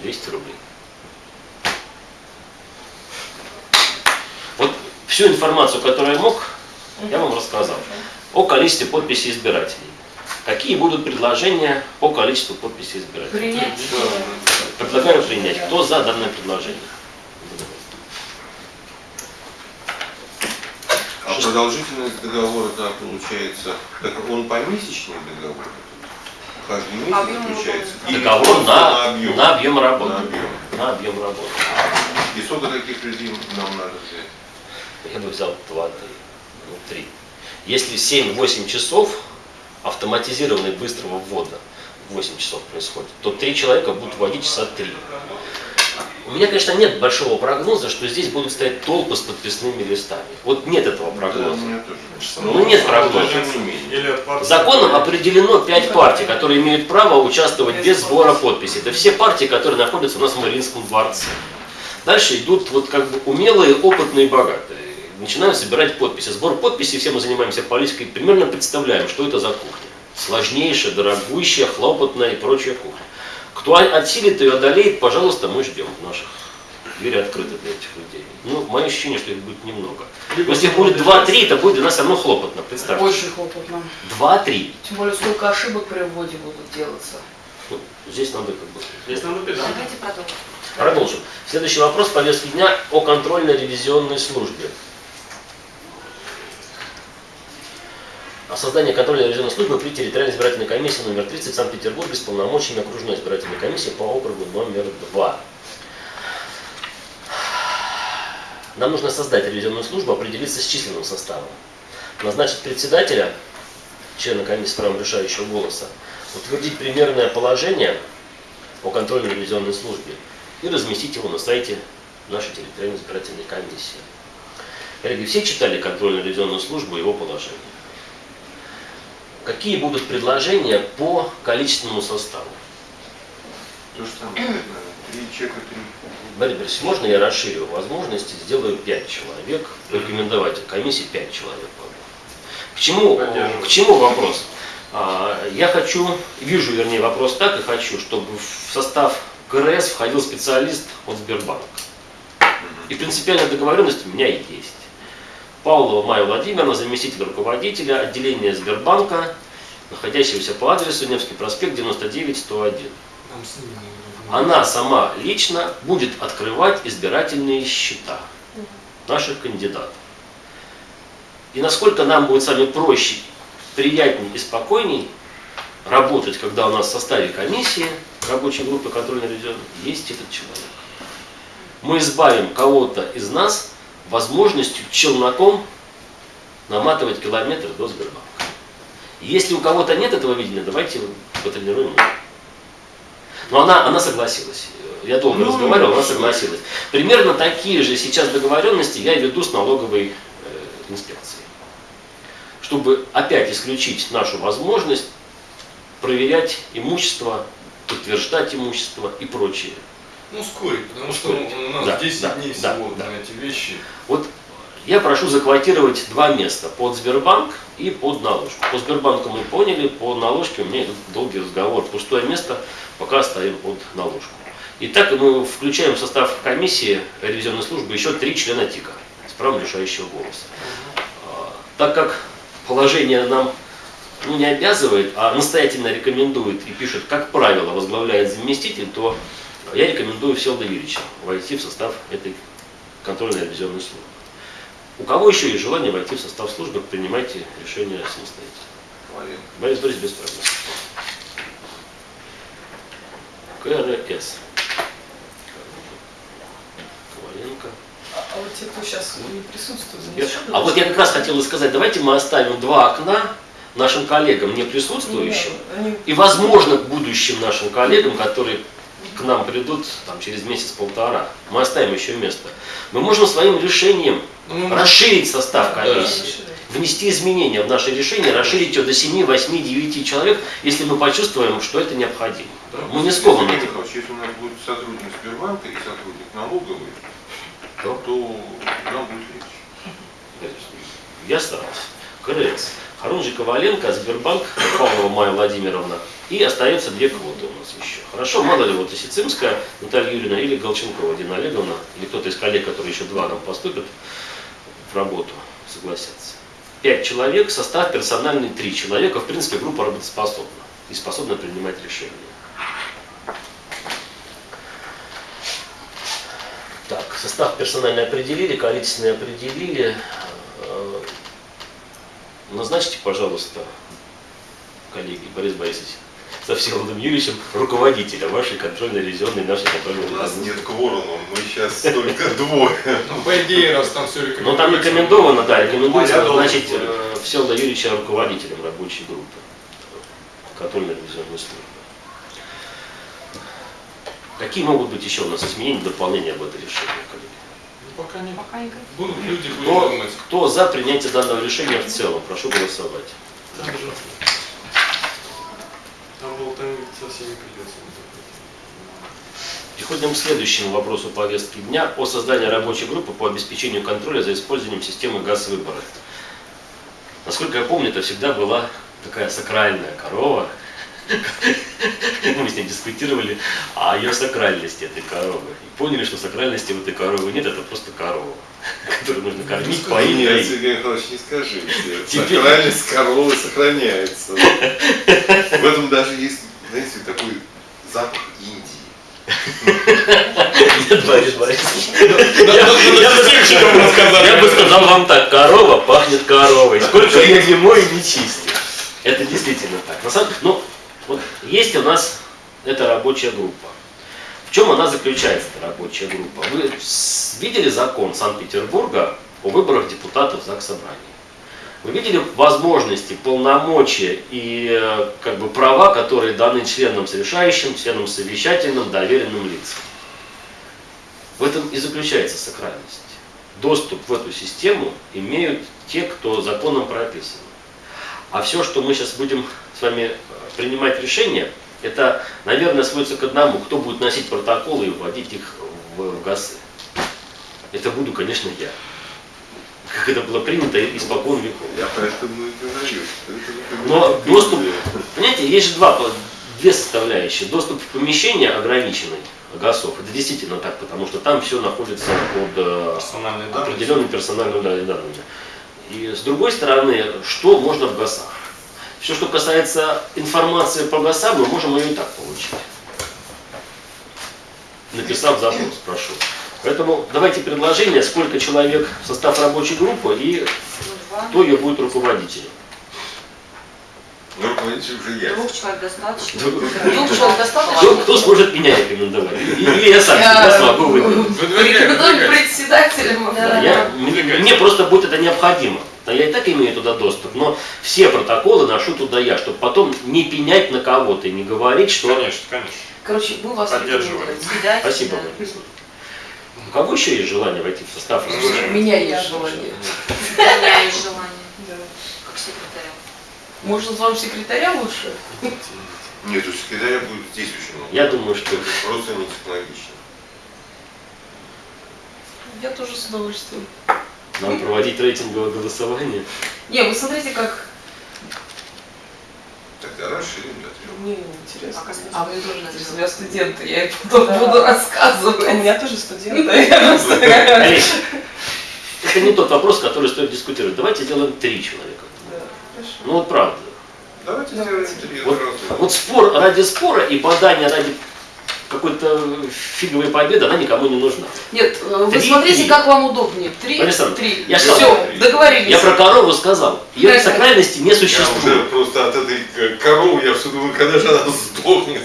200 рублей. Вот всю информацию, которую я мог, я вам рассказал. О количестве подписей избирателей. Какие будут предложения по количеству подписей избирателей? Принять. Предлагаю принять. Кто за данное предложение? Продолжительность договора, да, получается, так он помесячный договор? Каждый месяц Объем заключается? Договор просто на, объем? на объем работы. На объем. На объем работы. И сколько таких людей нам надо взять? Я бы взял 2, 3, ну 3. Если 7-8 часов автоматизированной быстрого ввода 8 часов происходит, то 3 человека будут вводить часа 3. У меня, конечно, нет большого прогноза, что здесь будут стоять толпы с подписными листами. Вот нет этого прогноза. у меня тоже. Ну, нет прогноза. От партии. Законом определено 5 партий, которые имеют право участвовать без сбора подписей. Это все партии, которые находятся у нас в Мариинском дворце. Дальше идут вот как бы умелые, опытные, богатые. Начинают собирать подписи. Сбор подписей, все мы занимаемся политикой, примерно представляем, что это за кухня. Сложнейшая, дорогущая, хлопотная и прочая кухня. Кто отсилит ее, одолеет, пожалуйста, мы ждем наших. Двери открыты для этих людей. Ну, мое ощущение, что их будет немного. Но если их будет 2-3, это будет для нас все равно хлопотно, представьте. Очень хлопотно. 2-3. Тем более, сколько ошибок при вводе будут делаться. Ну, здесь надо как бы... Здесь надо педал. Давайте продолжим. Продолжим. Следующий вопрос повестки дня о контрольно-ревизионной службе. О создании контрольно-ревизионной службы при территориальной избирательной комиссии номер 30 в Санкт-Петербурге с полномочиями окружной избирательной комиссии по округу номер 2. Нам нужно создать ревизионную службу, определиться с численным составом. Назначить председателя, члена комиссии с правом решающего голоса, утвердить примерное положение о контрольно-ревизионной службе и разместить его на сайте нашей территориальной избирательной комиссии. Коллеги, все читали контрольно-ревизионную службу и его положение? Какие будут предложения по количественному составу? То же самое. *clears throat* Три чека, три. Борис Борисович, можно я расширю возможности, сделаю 5 человек, рекомендовать комиссии 5 человек. К чему, к чему вопрос? А, Я хочу, вижу, вернее, вопрос так и хочу, чтобы в состав КРС входил специалист от Сбербанка. И принципиальная договоренность у меня есть. Павлова Майя Владимировна, заместитель руководителя отделения Сбербанка, находящегося по адресу Невский проспект 99-101. Нам с ними надо Она сама лично будет открывать избирательные счета наших кандидатов. И насколько нам будет с вами проще, приятнее и спокойней работать, когда у нас в составе комиссии, рабочей группы контрольно ревизионной есть этот человек. Мы избавим кого-то из нас возможностью челноком наматывать километр до Сбербанка. Если у кого-то нет этого видения, давайте потренируем. Но она, она согласилась. Я долго Ну, разговаривал, она хорошо. согласилась. Примерно такие же сейчас договоренности я веду с налоговой э, инспекцией. Чтобы опять исключить нашу возможность проверять имущество, подтверждать имущество и прочее. Ну, ускорить, потому что Ускорить. у нас Да, 10 да, дней да, всего да. на эти вещи. Вот я прошу заквотировать два места, под Сбербанк и под наложку. По Сбербанку мы поняли, по наложке у меня идет долгий разговор. Пустое место пока ставим под наложку. Итак, мы включаем в состав комиссии ревизионной службы еще три члена ТИКа с правом решающего голоса. А, Так как положение нам ну, не обязывает, а настоятельно рекомендует и пишет, как правило, возглавляет заместитель, то я рекомендую Всеволода Юрьевича войти в состав этой контрольно-ревизионной службы. У кого еще есть желание войти в состав службы, принимайте решение самостоятельно. Борис Борисович без проблем. КРС. Коваленко. А, а вот те, кто сейчас не присутствует, Я- А вот я как раз хотел сказать, давайте мы оставим два окна нашим коллегам, не Ну присутствующим, Они и, возможно, к будущим нашим коллегам, которые к нам придут там, через месяц-полтора, мы оставим еще место. Мы можем своим решением Ну, расширить состав Да. комиссии, внести изменения в наше решение, расширить ее до 7, 8, 9 человек, если мы почувствуем, что это необходимо. Да. Мы не скованы этим. Если у нас будет сотрудник Сбербанка и сотрудник налоговой, Да. то нам будет легче. Я старался. КРС. Харунжи Коваленко, Сбербанк, Павлова Майя Владимировна. И остается две квоты у нас еще. Хорошо, мало ли, вот Исицимская Наталья Юрьевна или Голченкова Дина Олеговна, или кто-то из коллег, которые еще два нам поступят в работу, согласятся. Пять человек, состав персональный три человека. В принципе, группа работоспособна и способна принимать решения. Так, состав персональный определили, количественный определили. Э, Назначьте, пожалуйста, коллеги, Борис Борисович, со Всеволодом Юрьевичем, руководителя вашей контрольно-ревизионной, нашей контрольной У нас нет кворума, мы сейчас только *laughs* двое. Ну, по идее, раз там все Но там рекомендовано, да, рекомендуется назначить буду. э, Всеволода Юрьевича руководителем рабочей группы контрольно-ревизионной службы. Какие могут быть еще у нас изменения, дополнения об этом решении, коллеги? Пока не. Пока не Будут люди, будут Кто, думать. кто за принятие данного решения в целом? Прошу голосовать. Там же. Там был там со всеми придется. Переходим к следующему вопросу повестки дня о создании рабочей группы по обеспечению контроля за использованием системы газ-выбора. Насколько я помню, это всегда была такая сакральная корова. *laughs* Мы с ней дискутировали о ее сакральности этой коровы. И поняли, что сакральности в этой коровы нет, это просто корова, *laughs* которую нужно кормить, поить, Нет, доить. Сергей Михайлович, не скажите. *laughs* Теперь- Сакральность коровы сохраняется. В этом даже есть, знаете, такой запах Индии. Нет, Борис Борисович. Я бы- птичникам рассказали. Я бы сказал вам так, корова пахнет коровой. Сколько ее не мой, не чисти. Это действительно так. На самом, ну, вот есть у нас эта рабочая группа. В чем она заключается, эта рабочая группа? Вы видели закон Санкт-Петербурга о выборах депутатов ЗАГС Собрания? Вы видели возможности, полномочия и э, как бы права, которые даны членам решающим, членам совещательным, доверенным лицам? В этом и заключается сакральность. Доступ в эту систему имеют те, кто законом прописан. А все, что мы сейчас будем с вами э, принимать решения, это, наверное, сводится к одному, кто будет носить протоколы и вводить их в, в ГАСы. Это буду, конечно, я. Как это было принято испокон веков. Я поэтому и говорю, не Но доступ, понимаете, есть же два, две составляющие. Доступ в помещение ограниченный ГАСов, это действительно так, потому что там все находится под э, Персональные определенными персональными да- данными. И с другой стороны, что можно в ГАСах? Все, что касается информации по ГАСам, мы можем ее и так получить. Написав запрос, прошу. Поэтому давайте предложение, сколько человек в состав рабочей группы и кто ее будет руководителем. Ну, руководитель уже я. Двух человек достаточно. Двух человек достаточно? Кто, сможет меня рекомендовать? Или я сам себя смогу выдвинуть. Выдвигай. председателем. Мне, просто будет это необходимо. Да я и так имею туда доступ, но все протоколы ношу туда я, чтобы потом не пенять на кого-то и не говорить, что... Конечно, конечно. Короче, мы вас Поддерживаем. рекомендуем. Спасибо, да. У кого еще есть желание войти в состав? У меня есть желание. У меня есть желание, Да. как секретаря. Может, вам секретаря лучше? Нет, у секретаря будет здесь очень много. Я думаю, что Это просто не технологично. Я тоже с удовольствием. нам проводить рейтинговое голосование. Не, вы смотрите, как... Тогда расширим до трех. Мне интересно. Пока А мне тоже интересно, я студенты, я потом Да. буду рассказывать. У меня тоже студенты. я это не тот вопрос, который стоит дискутировать. Давайте сделаем три человека. Ну вот правда. Давайте сделаем три Вот, вот спор ради спора и бадание ради какой-то фиговой победы, она никому не нужна. Нет, э, вы Три, смотрите, три. как вам удобнее. Три, Александр, три. я Все, сказал, договорились. Я про корову сказал. Ее Да. сакральности не Я уже существует. просто от этой э, коровы, я все думаю, когда же она сдохнет.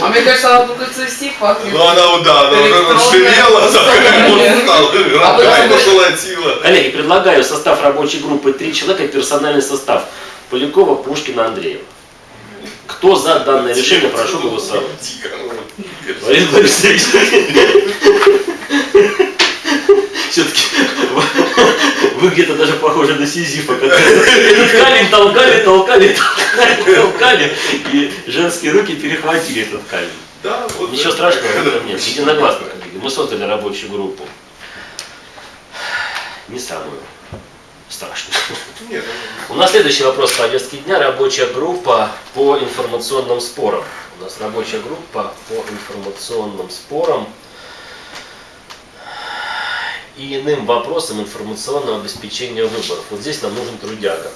А мне кажется, она только цвести пахнет. Ну она, да, она уже стала, рогами поколотила. Коллеги, предлагаю в состав рабочей группы три человека, персональный состав. Полякова, Пушкина, Андреева. Кто за данное решение, прошу голосовать. Борис Борисович. Все-таки вы где-то даже похожи на Сизифа, камень толкали, толкали, толкали, толкали, и женские руки перехватили этот камень. Да, вот Ничего это. страшного в этом нет. Единогласно, коллеги. Мы создали рабочую группу. Не самую страшную. Нет, У нас следующий вопрос повестки дня. Рабочая группа по информационным спорам. У нас рабочая группа по информационным спорам и иным вопросам информационного обеспечения выборов. Вот здесь нам нужен трудяга.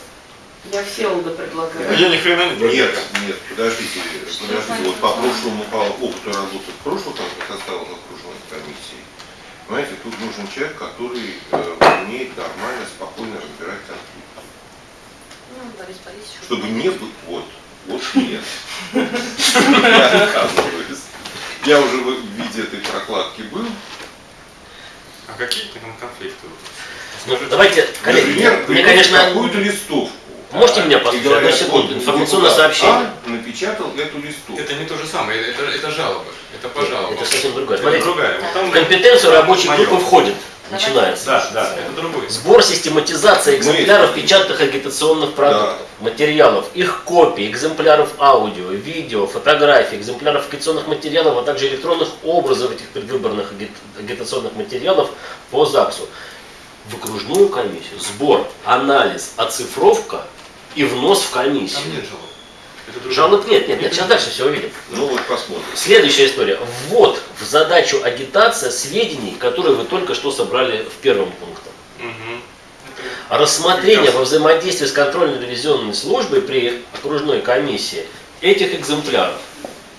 Я Всеволода предлагаю. Я ни хрена не Нет, нет. нет, подождите, подождите, вот по прошлому, по опыту работы в прошлых составах окружной комиссии, понимаете, тут нужен человек, который э, умеет нормально, спокойно разбирать конфликты. Ну, Борис Борисович. Чтобы не было, вот, вот нет. Я отказываюсь. Я уже в виде этой прокладки был. А какие там конфликты? Давайте, коллеги, мне, конечно, какую-то листовку. Можете меня послушать? Одну секунду. Информационное сообщение. А напечатал эту листовку. Это не то же самое, это, это жалобы. Это по жалобам. это совсем другое. Это Смотрите, другая. Вот там в компетенцию рабочей группы входит, начинается. Да, да, это другой. Сбор, систематизация Мы- экземпляров печатных агитационных продуктов, материалов, их копий, экземпляров аудио, видео, фотографий, экземпляров агитационных материалов, а также электронных образов этих предвыборных аги- агитационных материалов по ЗАГСу. В окружную комиссию сбор, анализ, оцифровка и внос в комиссию. Там нет жалоб. Жалоб нет, нет, нет, сейчас дальше все увидим. Ну вот посмотрим. Следующая история. Ввод в задачу агитация сведений, которые вы только что собрали в первом пункте. Мгм. Рассмотрение во взаимодействии с контрольно-ревизионной службой при окружной комиссии этих экземпляров.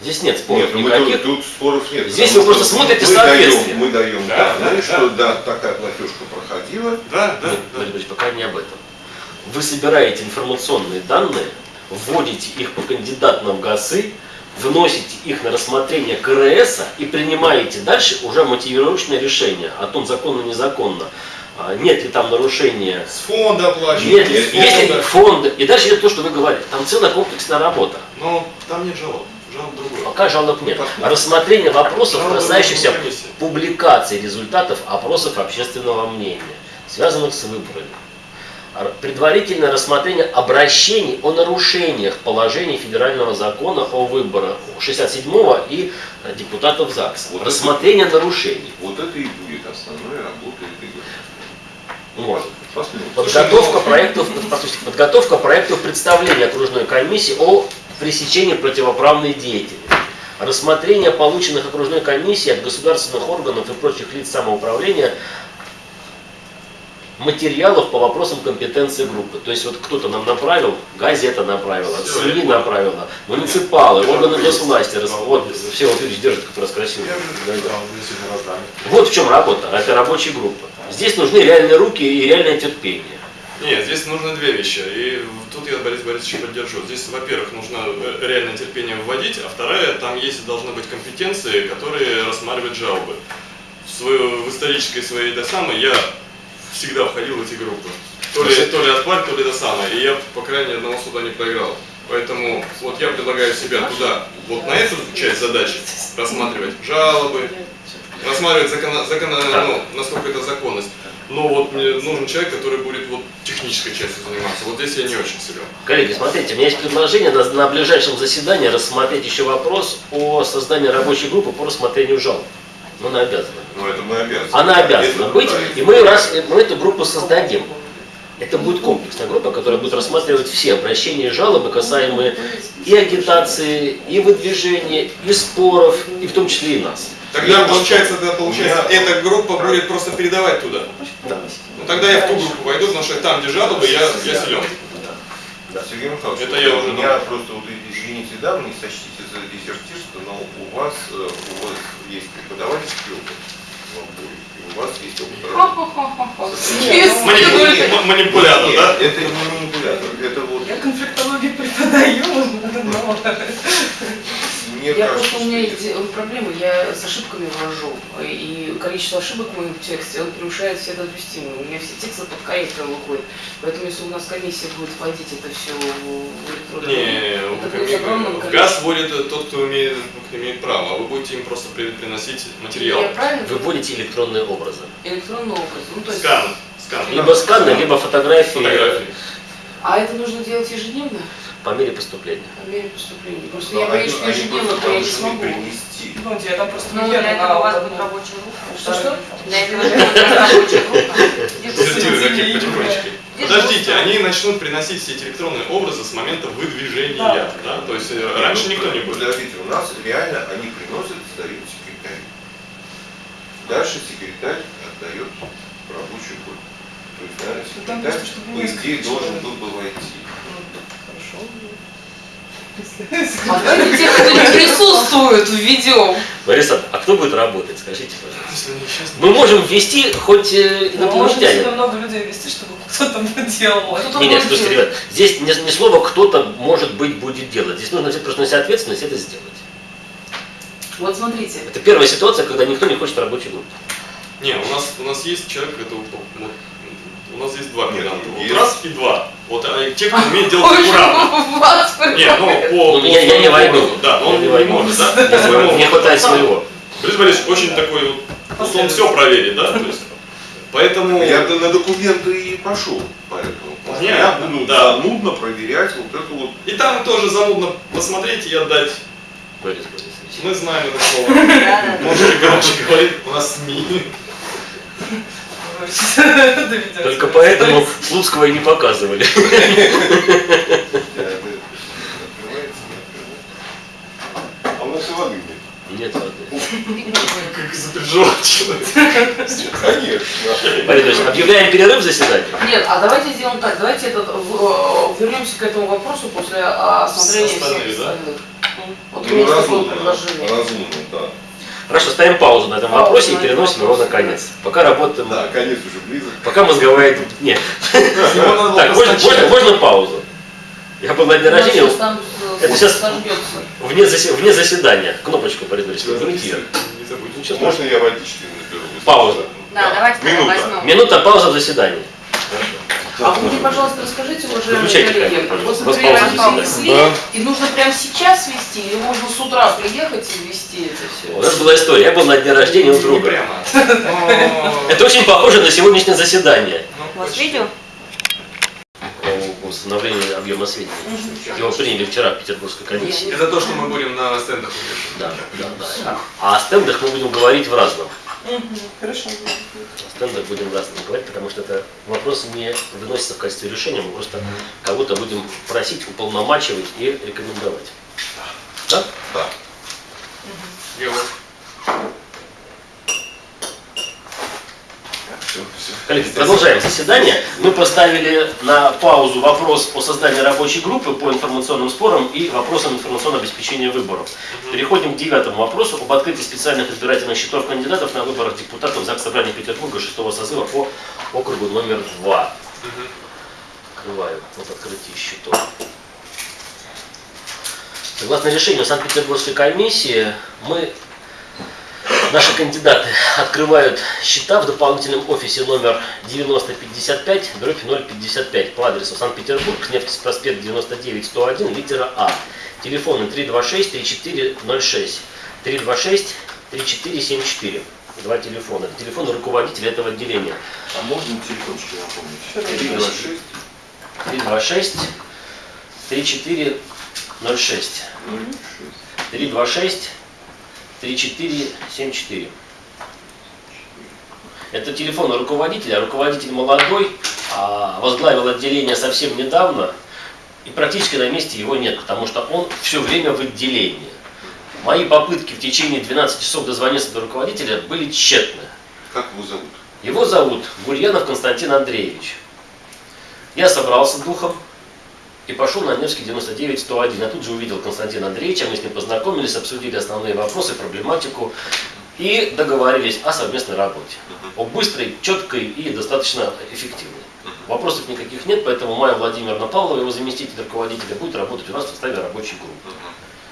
Здесь нет споров Нет, ну никаких. тут, тут споров нет. Здесь вы просто смотрите мы соответствие. Даем, мы даем Да, данные, да, что да, такая платежка проходила. Да, да, Нет, да. Ильич, пока не об этом. Вы собираете информационные данные, вводите их по кандидатам в ГАСы, вносите их на рассмотрение КРС и принимаете дальше уже мотивировочное решение о том, законно незаконно. А, Нет ли там нарушения С фонда оплачивают. Нет, если фонда. фонды, и дальше идет то, что вы говорите, там целая комплексная работа. Но там нет жалоб. Жалоб другое. Пока жалоб нет. Рассмотрение вопросов, Жалобы касающихся публикации результатов опросов общественного мнения, связанных с выборами. Предварительное рассмотрение обращений о нарушениях положений федерального закона о выборах 67-го и э, депутатов ЗАГСа. Вот рассмотрение нарушений. Вот это и будет основной работой этой. Посмотрим. Подготовка проектов, послушайте, подготовка проектов представления окружной комиссии о пресечении противоправной деятельности. Рассмотрение полученных окружной комиссией от государственных органов и прочих лиц самоуправления материалов по вопросам компетенции группы. То есть вот кто-то нам направил, газета направила, Всё, СМИ направила, муниципалы, Я органы госвласти. рас- Вот все вот Юрьевич держит как раз красиво. Да, да. Вот в чем работа, это рабочая группа. Здесь нужны реальные руки и реальное терпение. Нет, здесь нужны две вещи. И тут я Борис Борисовича поддержу. Здесь, во-первых, нужно э, реальное терпение вводить, а вторая, там есть должны быть компетенции, которые рассматривают жалобы. В, свою, в исторической своей этой самой я всегда входил в эти группы. То ли, то ли отпаль, то ли это самое. И я, по крайней мере, одного суда не проиграл. Поэтому вот я предлагаю себя туда, вот на эту часть задачи рассматривать жалобы, рассматривать закона, закона, ну, насколько это законность. Но вот мне нужен человек, который будет вот технической частью заниматься. Вот здесь я не очень силен. Коллеги, смотрите, у меня есть предложение на, на ближайшем заседании рассмотреть еще вопрос о создании рабочей группы по рассмотрению жалоб. Ну, она обязана. Но это мы обязаны. Она обязана Это быть, и мы, раз, мы эту группу создадим. Это будет комплексная группа, которая будет рассматривать все обращения и жалобы, касаемые и агитации, и выдвижения, и споров, и в том числе и нас. Тогда получается, тогда получается, меня- эта группа будет просто передавать туда. Да. Ну тогда я в ту группу войду, потому что там, где жалобы, я, я силен. Да. Сергей Михайлович, Это я у уже меня думал. просто, вот, извините, да, вы не сочтите за дезертирство, но у вас, э, у вас есть преподавательский опыт в Амбуре, и у вас есть опыт *laughs* ну, Манипулятор, да? Это не манипулятор, это вот Я конфликтологию преподаю, *laughs* но мне Я кажется, просто, у меня есть э, проблемы, я с ошибками ввожу, и количество ошибок в моем тексте, он превышает все допустимые. У меня все тексты под корректором выходят. Поэтому если у нас комиссия будет вводить это все в электронный Не, это будет количеством. ГАЗ вводит э, тот, кто имеет, кто имеет право, а вы будете им просто при- приносить материал. Я правильно? Вы вводите электронные образы. Электронный образ. Ну, то есть, Скан. Скан. Либо сканы, либо фотографии Фотографии. А это нужно делать ежедневно? по мере поступления. По мере поступления. Просто Но я боюсь, они- что они ежедневно, то я не смогу. принести. Ну, я там просто Ну, для этого у вас будет рабочая группа. Что-что? Для этого у *laughs* вас будет рабочая группа. Какие Дезертиры, потихонечку. Подождите, они начнут приносить все эти электронные образы с момента выдвижения, Да. да? То есть э, раньше никто не будет. Подождите, у нас реально они приносят, сдают секретарю. Дальше секретарь отдает рабочую группу. То есть, наверное, Ну, секретарь, по идее, должен был бы войти. Ну, Хорошо. А давайте тех, кто не присутствует, введем. Бориса, а кто будет работать, скажите, пожалуйста? Мы можем ввести хоть э, Ну, можно инопланетянин. много людей вести, чтобы кто-то *laughs* делал. А нет, будет слушайте, ребят, здесь не, не слово кто-то может быть будет делать. Здесь нужно взять просто на себя ответственность это сделать. Вот смотрите, Это первая ситуация, когда никто не хочет рабочей группы. Не, у нас у нас есть человек, это вот, у нас есть два Нет, варианта. Вот раз и два. Вот а те, кто умеет *laughs* делать аккуратно. *laughs* вас Не, ну по, Ну, по я- я не войду. Да, он не не, может, да? Мне хватает своего. Борис Борисович очень такой вот, он все проверит, да? То есть, поэтому... Я на документы и пошел, поэтому. Понятно, Я буду да. занудно проверять вот это вот. И там тоже занудно посмотреть и отдать. Борис Борисович. Мы знаем это слово. *laughs* Можете громче говорить, у нас СМИ. Доведётся. Только поэтому Слуцкого и не показывали. э, Открывается, не открывается. А у нас и воды нет. Нет воды. Как человек. Конечно. Борис объявляем перерыв заседания. Нет, а давайте сделаем так, давайте этот, в- э, вернемся к этому вопросу после э, осмотрения всех остальных. Вот у Ну, меня есть такое предложение. разумно, да. Хорошо, ставим паузу на этом вопросе и переносим его на конец. Пока работаем. Да, конец уже близок. Пока мозговая... Нет. Так, можно, паузу? Я был на нас рождения э, Это сейчас- вне, вне заседания. Кнопочку, сейчас Можно я водички наберу? Пауза. Да, давайте Минута. возьмем. Минута пауза в заседании. А вы мне, пожалуйста, расскажите, уважаемые коллеги, У вас приема пауза ввести, и нужно прямо сейчас вести, или можно с утра приехать и ввести это У все? нас была история. Я был на дне рождения у друга. *laughs* Это очень похоже на сегодняшнее заседание Ну, У вас видео? по установлению объема сведений. Его приняли вчера в Петербургской комиссии. Это то, что мы будем на стендах. Да, да, да. А о стендах мы будем говорить в разном. Хорошо. О стендах будем в разном говорить, потому что это вопрос не выносится в качестве решения, мы просто кого-то будем просить, уполномачивать и рекомендовать. Да? Да. Я вот Все, все. Коллеги, продолжаем заседание. Мы поставили на паузу вопрос о создании рабочей группы по информационным спорам и вопросам информационного обеспечения выборов. Переходим к девятому вопросу об открытии специальных избирательных счетов кандидатов на выборах депутатов ЗАГС Собрания Петербурга 6 созыва по округу номер 2. Открываю вот открытие счетов. Согласно решению Санкт-Петербургской комиссии, мы, наши кандидаты открывают счета в дополнительном офисе номер 9055, дробь 055 по адресу Санкт-Петербург, Невский проспект 99 101, литера А. Телефоны 326 3406, 326 3474. Два телефона. Это телефоны руководителя этого отделения. А можно телефончики напомнить? 326 326 3406. 326 3474. Это телефон руководителя. Руководитель молодой, а возглавил отделение совсем недавно. И практически на месте его нет, потому что он все время в отделении. Мои попытки в течение 12 часов дозвониться до руководителя были тщетны. Как его зовут? Его зовут Гурьянов Константин Андреевич. Я собрался духом и пошел на Невский 99-101. Я тут же увидел Константина Андреевича, мы с ним познакомились, обсудили основные вопросы, проблематику и договорились о совместной работе. О быстрой, четкой и достаточно эффективной. Вопросов никаких нет, поэтому Майя Владимировна Павлова, его заместитель руководителя, будет работать у нас в составе рабочей группы.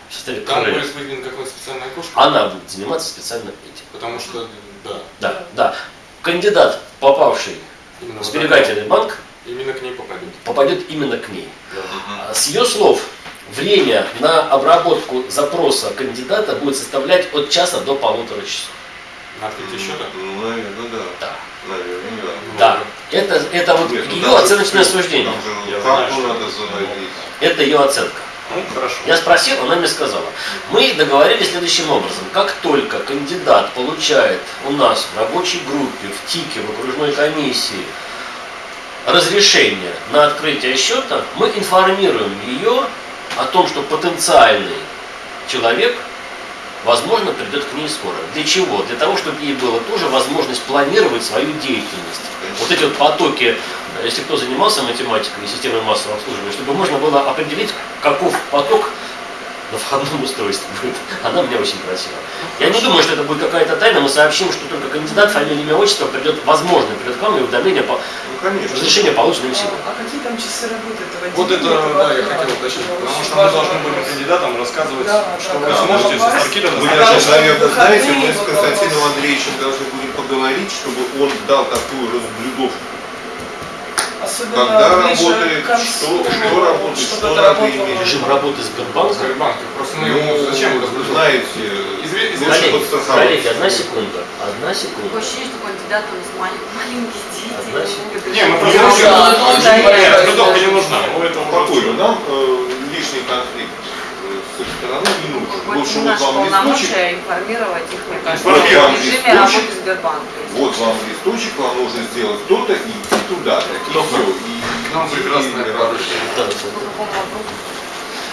В составе Там будет выделена какая-то специальная окошко. Она будет заниматься специально этим. Потому что, да, Да, да. Кандидат, попавший именно в сберегательный банк, именно к ней попадет. попадет именно к ней. Да. А С ее слов, время на обработку запроса кандидата будет составлять от часа до полутора часов. Открытие счета? Ну, наверное, да. Да. Наверное, да. Да. Это, это вот Нет, ну, ее оценочное суждение. Там же знаю. Это ее оценка. Ну, хорошо. Я спросил, она мне сказала. Мы договорились следующим образом. Как только кандидат получает у нас в рабочей группе, в ТИКе, в окружной комиссии разрешение на открытие счета, мы информируем ее о том, что потенциальный человек, возможно, придет к ней скоро. Для чего? Для того, чтобы ей было тоже возможность планировать свою деятельность. Вот эти вот потоки, если кто занимался математикой и системой массового обслуживания, чтобы можно было определить, каков поток на входном устройстве будет. *laughs* Она меня очень просила. Я не думаю, что это будет какая-то тайна. Мы сообщим, что только кандидат, фамилия, имя, отчество придет, возможно, придет к вам и уведомление по Ну, конечно. разрешение получено им А, а какие там часы работы этого Вот это, да, я хотел уточнить, потому что мы должны вопрос. кандидатам рассказывать, Да, что да, вы да. сможете до даже, Потому что наверное, знаете, мы с Константином. Андреевичем должны будем поговорить, чтобы он дал такую разблюдовку. Особенно Когда работает, к концу, что- что работает, что надо иметь. Режим работы Сбербанка. Сбербанка. Просто мы Ну, ему зачем знаете, Коллеги, подстраховаться. коллеги, одна секунда. Одна секунда. Такое ощущение, что кандидат у нас малень- маленькие дети. Одна не секунда. Не, мы просто да. не нужна. Ну, это уже Спокойно, всё. нам лишний конфликт стороны не нужен. Вот Лучше вот вам листочек, информировать их, мне кажется, Информировать в режиме листочек. работы Сбербанка. вот вам листочек, вам нужно сделать то-то и идти туда-то. И Кто все. И, Нам и- прекрасное и- поручение.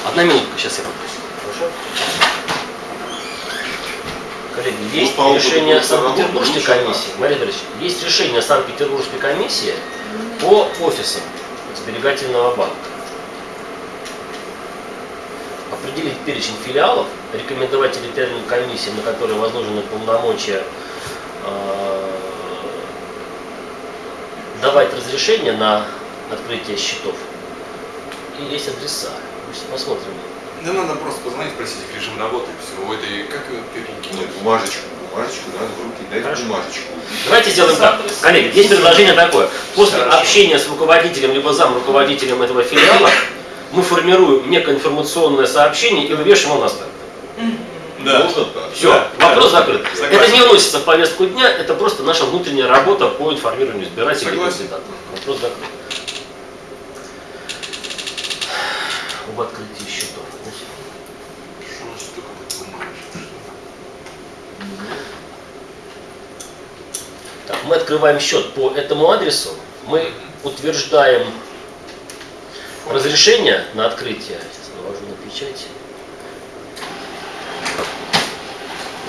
Одна минутка, сейчас я попрошу. Хорошо? Коллеги, есть по опыту решение Санкт-Петербургской комиссии. Мария есть решение Санкт-Петербургской комиссии по офисам сберегательного банка. Определить перечень филиалов, рекомендовать территориальным комиссиям, на которые возложены полномочия э, давать разрешение на открытие счетов. И есть адреса. Сейчас посмотрим. Да надо просто позвонить, спросить их режим работы и все. У этой, как ее переньки? Нет, бумажечку, бумажечку надо в руки дать Хорошо. бумажечку. Давайте сделаем так. Коллеги, есть предложение такое. После общения с руководителем либо зам руководителем этого филиала мы формируем некое информационное сообщение и вывешиваем его на старт. Можно так? Все, Да, вопрос да, закрыт. согласен. Это не вносится в повестку дня, это просто наша внутренняя работа по информированию избирателей и Согласен. кандидатов. Вопрос закрыт. Об открытии счетов. Так, мы открываем счет по этому адресу, мы утверждаем разрешение на открытие. Навожу на печать.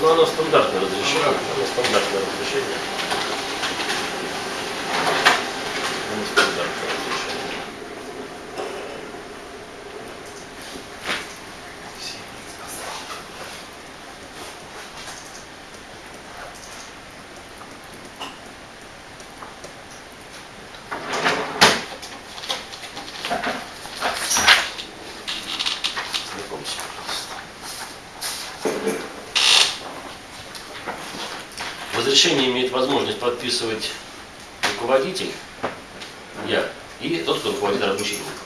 Ну, оно стандартное разрешение. Оно стандартное разрешение. Оно стандартное разрешение. Знакомься, пожалуйста. Разрешение имеет возможность подписывать руководитель, я, и тот, кто руководит рабочей группой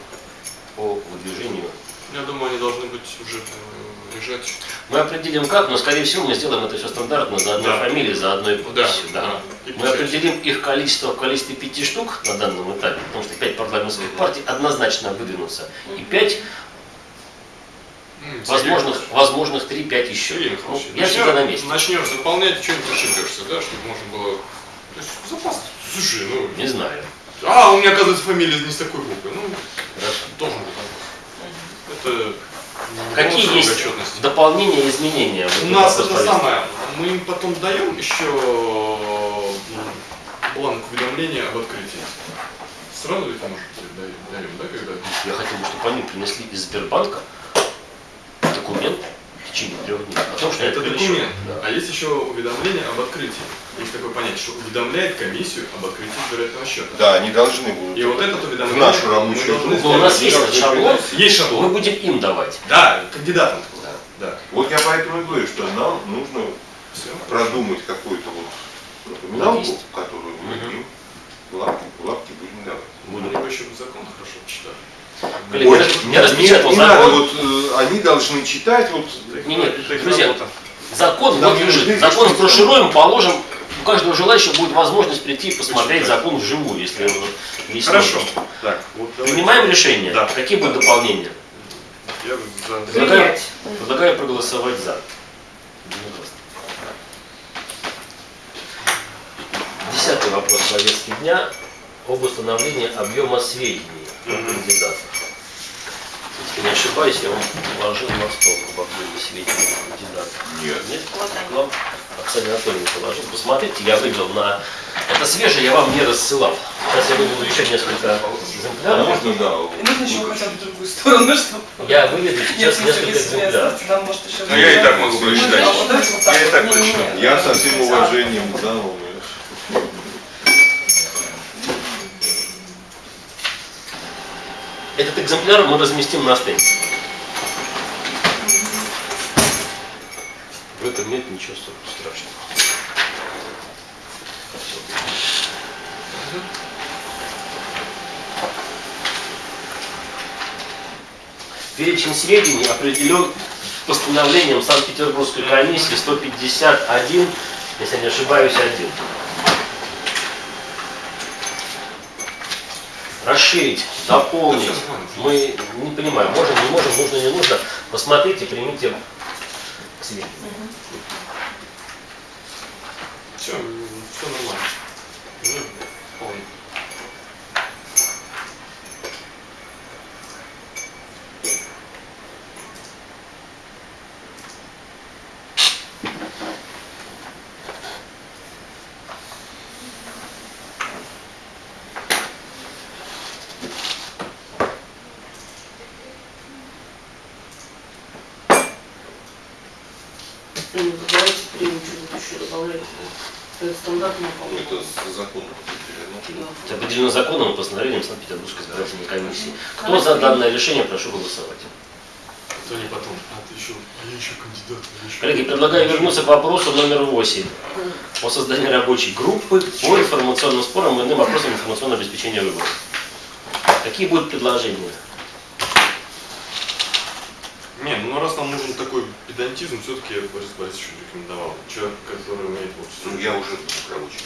по выдвижению. Я думаю, они должны быть уже э, лежать. Мы определим как, но скорее всего мы сделаем это все стандартно, за одной Да. фамилией, за одной подписью. да. да. Мы определим их количество в количестве пяти штук на данном этапе, потому что пять парламентских партий однозначно выдвинутся. И пять возможных, возможных три-пять еще. Сергей Ну, я всегда на месте. Начнешь заполнять, что-нибудь ошибешься, да, чтобы можно было... То есть запас. Слушай, ну... Не знаю. А, у меня, оказывается, фамилия не с такой буквы. Ну, Хорошо. должен быть вопрос. Это... Какие есть отчетности. дополнения и изменения? в У нас это самое, мы им потом даем еще бланк уведомления об открытии. Сразу ведь может дарим, да, когда? Я хотел бы, чтобы они принесли из Сбербанка документ течение трех дней. О том, что Это документ. Да. А есть еще уведомление об открытии. Есть такое понятие, что уведомляет комиссию об открытии избирательного счета. Да, они должны будут. И вот этот в уведомление нашу мы рабочую должны группу. Ну, у нас есть шаблон, Есть мы шаблон. будем им давать. Да, кандидатам. Да. Да. Вот я поэтому и говорю, что нам нужно Все. продумать какую-то вот напоминалку, которую мы им лапки, лапки будем давать. Будем его еще закон хорошо почитать. Коллеги, Ой, я- нет, я распечатал не закон. надо, вот э, они должны читать, вот Не, не, Это их друзья, работа. Закон Нам вот нужны лежит. Закон эксперты. сброшируем, положим. У каждого желающего будет возможность прийти и посмотреть Почитать. закон вживую, если он есть Хорошо. Так, вот давайте. Принимаем решение. Да. Какие будут дополнения? Я за- Предлагаю, предлагаю проголосовать за. Десятый вопрос повестки дня об установлении объема сведений о Мгм. кандидатах. Если не ошибаюсь, я вам положил на стол об объеме сведений о кандидатах. нет. Нет? Вам Оксана Анатольевна положил. Посмотрите, я вывел на... Это свежее, я вам не рассылал. Сейчас я выведу еще несколько А экземпляров. можно, да. И нужно еще хотя бы в другую сторону, чтобы... Я выведу сейчас несколько экземпляров. там может еще... Ну, я и так могу Ну, прочитать. да, так Я и так прочитаю. Я да, со всем да. уважением, да, Этот экземпляр мы разместим на стенде. В этом нет ничего страшного. Перечень сведений определен постановлением Санкт-Петербургской комиссии 151, если не ошибаюсь, 1. Расширить, дополнить. Мы не понимаем, можем, не можем, нужно, не нужно. Посмотрите, примите к сведению. Все, все нормально. Ну, вполне. Ну, Давайте примем что-нибудь еще добавлять. Это стандартно, Ну, по-моему. Это с законом определено. Да. Это определено законом и постановлением Санкт-Петербургской избирательной комиссии. Кто за данное решение, прошу голосовать. То не потом. А ты еще, а я еще кандидат. я еще Коллеги, предлагаю вернуться к вопросу номер 8 о создании рабочей группы по информационным спорам и иным вопросам информационного обеспечения выборов. Какие будут предложения? Не, ну раз нам нужен такой педантизм, все-таки я бы Борис Борисович рекомендовал. Человек, который умеет вот Ну, я уже рабочий.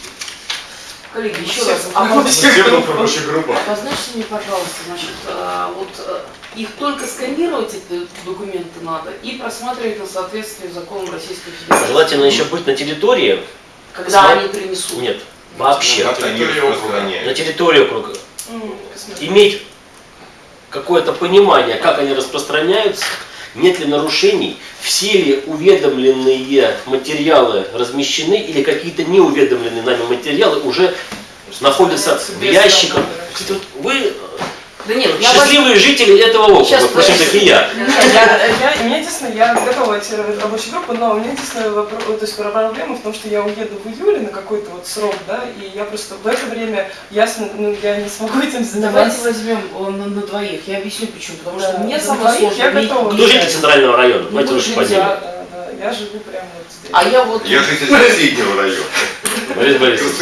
Коллеги, еще Все, раз, а. Обозначьте мне, пожалуйста, значит, а, вот а, их только сканировать, эти документы надо, и просматривать на соответствие законам Российской Федерации. Желательно еще быть на территории. Когда Сма- они принесут. Нет, вообще. Они территории округа. На территории округа. Иметь какое-то понимание, как они распространяются, нет ли нарушений, все ли уведомленные материалы размещены или какие-то неуведомленные нами материалы уже находятся в ящиках. Кстати, вот вы Да нет, я счастливые жители этого округа, Сейчас, впрочем, как и я. Я, я, меня единственное, я готова в рабочую группу, но у меня единственная вопрос, то есть проблема в том, что я уеду в июле на какой-то вот срок, да, и я просто в это время, ясно, ну, я не смогу этим Давайте заниматься. возьмем э, на, на двоих. Я объясню почему. Потому что Да, мне на самое двоих я сложно. не- готова. Кто житель центрального района? Ну, Давайте лучше поделим. Да, да, да, я живу прямо вот здесь. А я вот... Я житель *laughs* соседнего района, Борис Борисович.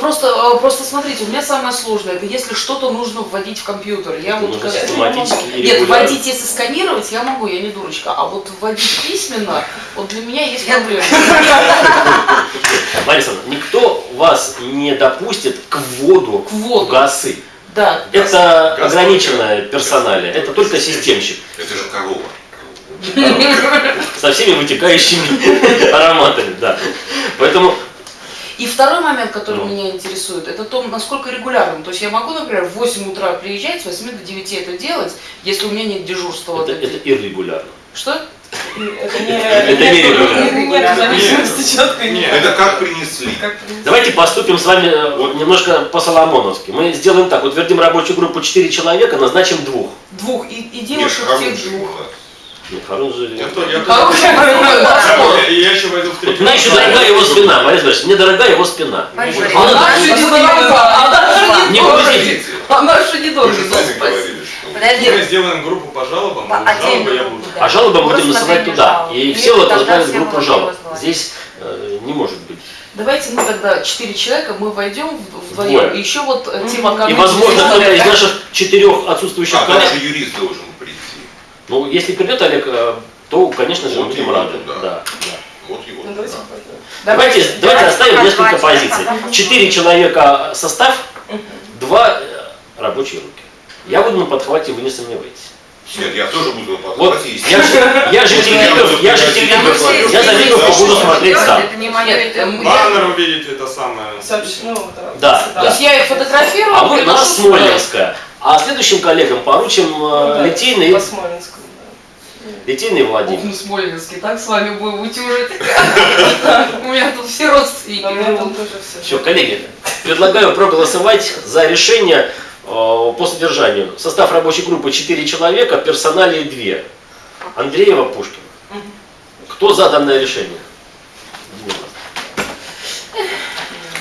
Просто, э, просто смотрите, у меня самое сложное, это если что-то нужно вводить в компьютер. Я вот как- Нет, регулярно. вводить, если сканировать, я могу, я не дурочка. А вот вводить письменно, вот для меня есть проблема. Мария Александровна, никто вас не допустит к вводу К вводу. ГАСы. Да. Это газ ограниченное персонале, это только системщик. Это же корова. Со всеми вытекающими *laughs* ароматами, да. Поэтому И второй момент, который Ну. меня интересует, это то, насколько регулярным. То есть я могу, например, в 8 утра приезжать, с 8 до 9 это делать, если у меня нет дежурства. это, это иррегулярно. Что? Это не... Это не регулярно. Это как принесли. Как принесли. Давайте поступим с вами э, вот немножко по-соломоновски. Мы сделаем так, утвердим рабочую группу 4 человека, назначим двух. Двух. И, и девушек же двух. У нас. Нет, Харун же... Я, то- я, Хороший я, я еще войду в третий. мне еще дорога его спина, Борис Борисович, мне дорога его спина. А она- же не дорога, она же Не подождите. Она же не ну что... Подожди, Мы сделаем группу по жалобам, по и жалобы я буду. А жалобы будем насылать туда. И все вот тогда возглавят группу жалоб. Здесь э, не может быть. Давайте мы тогда четыре человека, мы войдем в- вдвоем. Еще вот э, тема И, возможно, кто-то из наших четырех отсутствующих А коллег. даже юрист должен. Ну, если придет Олег, э, то, конечно же, мы Вот будем его рады. Да, да. Вот его. Ну, давайте да. Давайте, давайте давайте оставим несколько позиций. Четыре человека состав, два э, рабочие руки. Я буду на подхвате, вы не сомневайтесь. Нет, я тоже буду на Вот, подхвате, я же, я же телевизор, я же телевизор, я за Вильнюс буду смотреть сам. Это не мое, Нет, это Баннер увидите, это самое. Ну, да. Да, То есть я их фотографирую, А вы приношу на сюда. Смоленская. А следующим коллегам поручим Ну, э, да, Литейный, По Смоленску, да. Литейный Ух, Владимир. ну Смоленский, так с вами будем утюжить. *laughs* У меня тут все родственники А у меня там живут. тоже все. Все, коллеги, предлагаю проголосовать за решение э, по содержанию. Состав рабочей группы 4 человека, персоналии 2. Андреева, Пушкин. Кто за данное решение?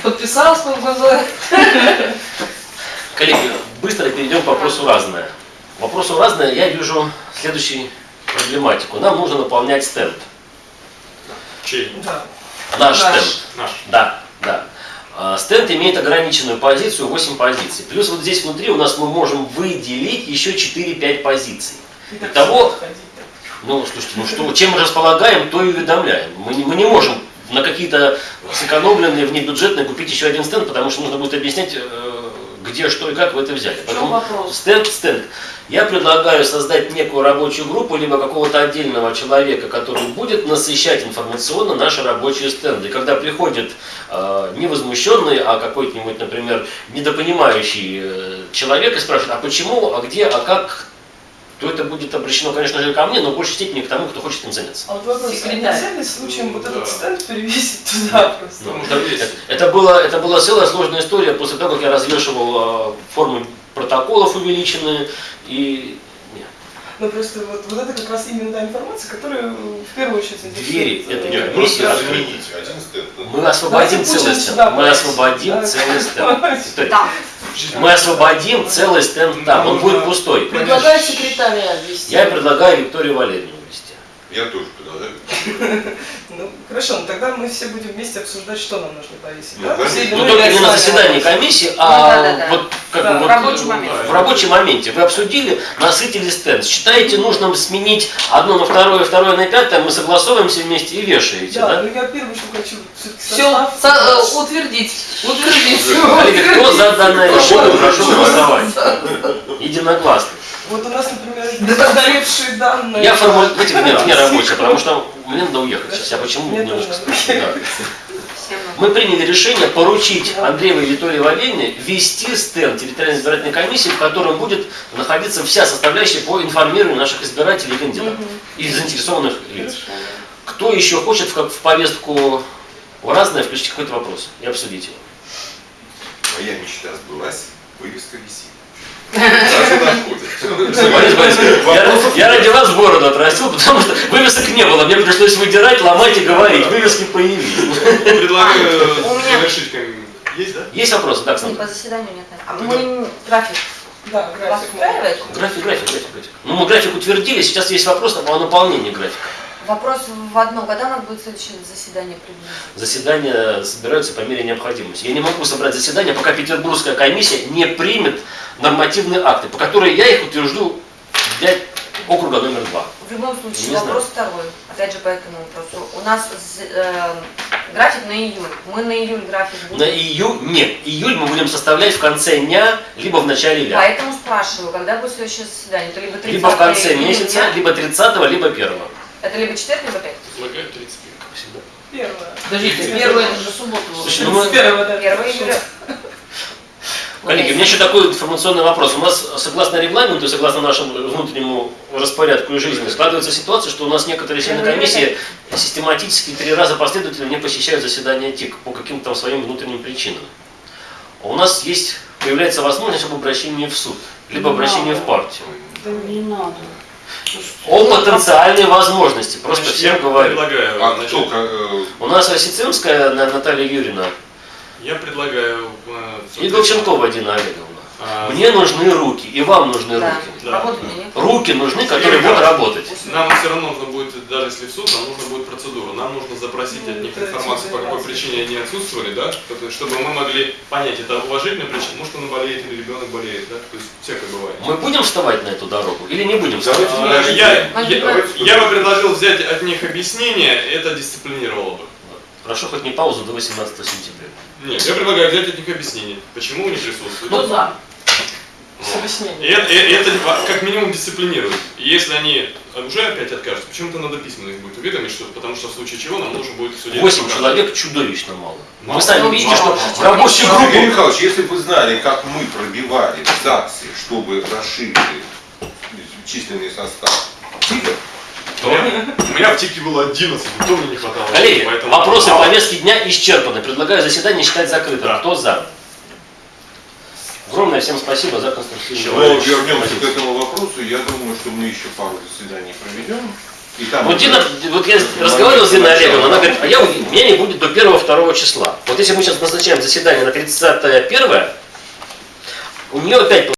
Подписалась под глаза. Коллеги, быстро перейдем к вопросу разное. К Вопросу разное я вижу следующую проблематику. Нам нужно наполнять стенд. Чей? Да. Наш Наш. стенд. Наш. Да, да. А, Стенд имеет ограниченную позицию 8 позиций. Плюс вот здесь внутри у нас мы можем выделить еще 4-5 позиций. Итого-. Ну, слушайте, ну что, чем мы располагаем, то и уведомляем. Мы не, мы не можем на какие-то сэкономленные внебюджетные купить еще один стенд, потому что нужно будет объяснять, э, где, что и как вы это взяли. Вопрос? Стенд, стенд. Я предлагаю создать некую рабочую группу, либо какого-то отдельного человека, который будет насыщать информационно наши рабочие стенды. И когда приходит э, не возмущенный, а какой-нибудь, например, недопонимающий э, человек и спрашивает, а почему, а где, а как, то это будет обращено, конечно же, ко мне, но в большей степени к тому, кто хочет этим заняться. А вот вопрос, а нельзя ли случаем вот Да. этот стенд перевесить туда просто? Ну, это, это- это было, это была целая сложная история после того, как я развешивал э, формы протоколов увеличенные и нет. Ну просто вот, вот это как раз именно та информация, которая в первую очередь Двери заинтересует, этой э, Нет, просто на Мы освободим целый стенд. Мы освободим целый стенд. Мы освободим целый стенд там, он будет пустой. Предлагаю секретаря ввести. Я предлагаю Викторию Валерьевну ввести. Я тоже предлагаю. *laughs* Ну, хорошо, ну тогда мы все будем вместе обсуждать, что нам нужно повесить. Ну, да? только не на заседании комиссии, Ну, а да-да-да. вот как Да, бы в э, рабочем моменте. Вы обсудили, насытили стенд. Считаете нужным сменить одно на второе, второе на пятое, мы согласовываемся вместе и вешаете, Да, да? ну я первое, что хочу Все, утвердить. Утвердить. Коллеги, кто за данное решение, прошу голосовать. Единогласно. Вот у нас, например, Да. устаревшие данные. Я формулирую, давайте мне, мне рабочее, потому что мне надо уехать сейчас. Я почему Мне немножко. Мы приняли решение поручить Андреевой и Виталию Валерьевне вести стенд территориальной избирательной комиссии, в котором будет находиться вся составляющая по информированию наших избирателей и кандидатов и заинтересованных лиц. Кто еще хочет в, как- в повестку разное включить какой-то вопрос и обсудить его? Моя мечта сбылась, вывеска висит. Даже находит. Борис Борисович, я, ради вас бороду отрастил, потому что вывесок не было. Мне пришлось выдирать, ломать и говорить. Вывески появились. Предлагаю завершить. Есть, да? Есть вопросы? Так, Не, Сандра? по заседанию нет. А мы график Да? График, график, график, график. Ну, мы график утвердили, сейчас есть вопрос о наполнении графика. Вопрос в одном. Когда у нас будет следующее заседание приблизительно? Заседания собираются по мере необходимости. Я не могу собрать заседание, пока Петербургская комиссия не примет нормативные акты, по которым я их утвержду для округа номер два. В любом случае, Не вопрос второй. Опять же, по этому вопросу. У нас э, график на июль. Мы на июль график На будем. июль, нет, июль мы будем составлять в конце дня, либо в начале ля. Поэтому спрашиваю, когда будет следующее заседание? Это либо 30 Либо в конце месяца, либо 30 либо 1 Это либо четверг, либо пятница. Предлагаю 35. Первое. Подождите, первое это же суббота. Слушай, ну Первое, да. 1 июля. Коллеги, у меня еще такой информационный вопрос. У нас, согласно регламенту и согласно нашему внутреннему распорядку и жизни, складывается ситуация, что у нас некоторые члены комиссии систематически три раза последовательно не посещают заседания ТИК по каким-то там своим внутренним причинам. А у нас есть, появляется возможность об обращении в суд, либо обращении надо. в партию. Да Не надо. О потенциальной возможности, просто Значит, всем я говорю. предлагаю, А значит, кто, э, У нас Осицинская На- Наталья Юрьевна я предлагаю... э, и Голченкова Дина Олеговна. А, Мне нужны руки, и вам нужны Да. руки. Да. Руки нужны, которые будут работать. Нам все равно нужно будет, даже если в суд, нам нужно будет процедура. Нам нужно запросить Ну, от них это информацию, по какой заниматься. причине они отсутствовали, да, чтобы- мы могли понять, это уважительная причина, может он болеет или ребенок болеет, да, то есть всякое бывает. Мы будем вставать на эту дорогу или не будем вставать? А. Я, я, я бы предложил взять от них объяснение, это дисциплинировало бы. Прошу хоть не паузу до 18 сентября. Нет, я предлагаю взять от них объяснение, почему они присутствуют. Кто за? И это, и это как минимум дисциплинирует. И если они уже опять откажутся, почему-то надо письменно их будет уведомить, что, потому что в случае чего нам нужно будет суде... Восемь человек чудовищно мало. Мало. Вы сами видите, что мало. в рабочей группе... Михайлович, если бы вы знали, как мы пробивали ЗАГСы, чтобы расширили численный состав ТИКов, У меня, у меня в ТИКе было 11, никто мне не хватало. Коллеги, поэтому- вопросы повестки дня исчерпаны. Предлагаю заседание считать закрытым. Да. Кто за? Огромное всем спасибо за конструктивную Но работу. вернемся к этому вопросу. Я думаю, что мы еще пару заседаний проведем. И там Вот Дина, вот я разговаривал с Диной Олеговной, она говорит, а я, у меня не будет до 1-2 числа. Вот если мы сейчас назначаем заседание на 31 у нее опять